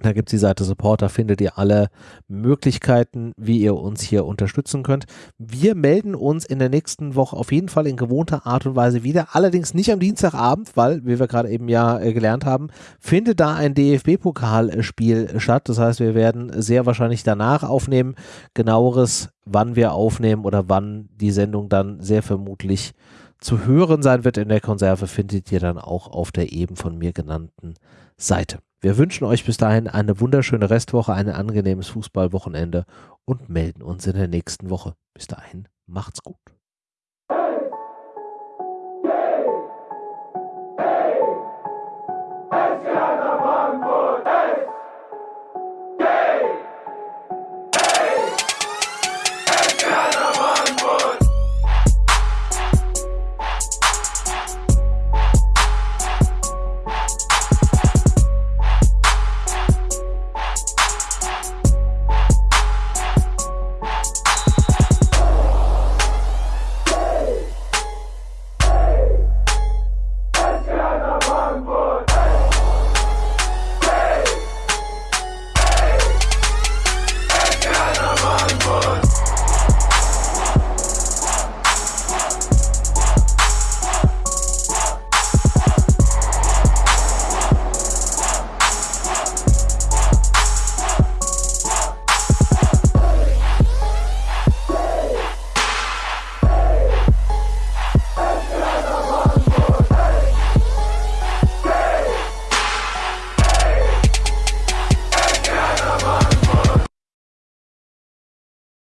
Da gibt es die Seite Support, da findet ihr alle Möglichkeiten, wie ihr uns hier unterstützen könnt. Wir melden uns in der nächsten Woche auf jeden Fall in gewohnter Art und Weise wieder. Allerdings nicht am Dienstagabend, weil, wie wir gerade eben ja äh, gelernt haben, findet da ein DFB-Pokalspiel statt. Das heißt, wir werden sehr wahrscheinlich danach aufnehmen. Genaueres, wann wir aufnehmen oder wann die Sendung dann sehr vermutlich zu hören sein wird in der Konserve, findet ihr dann auch auf der eben von mir genannten Seite. Wir wünschen euch bis dahin eine wunderschöne Restwoche, ein angenehmes Fußballwochenende und melden uns in der nächsten Woche. Bis dahin, macht's gut. Yeah!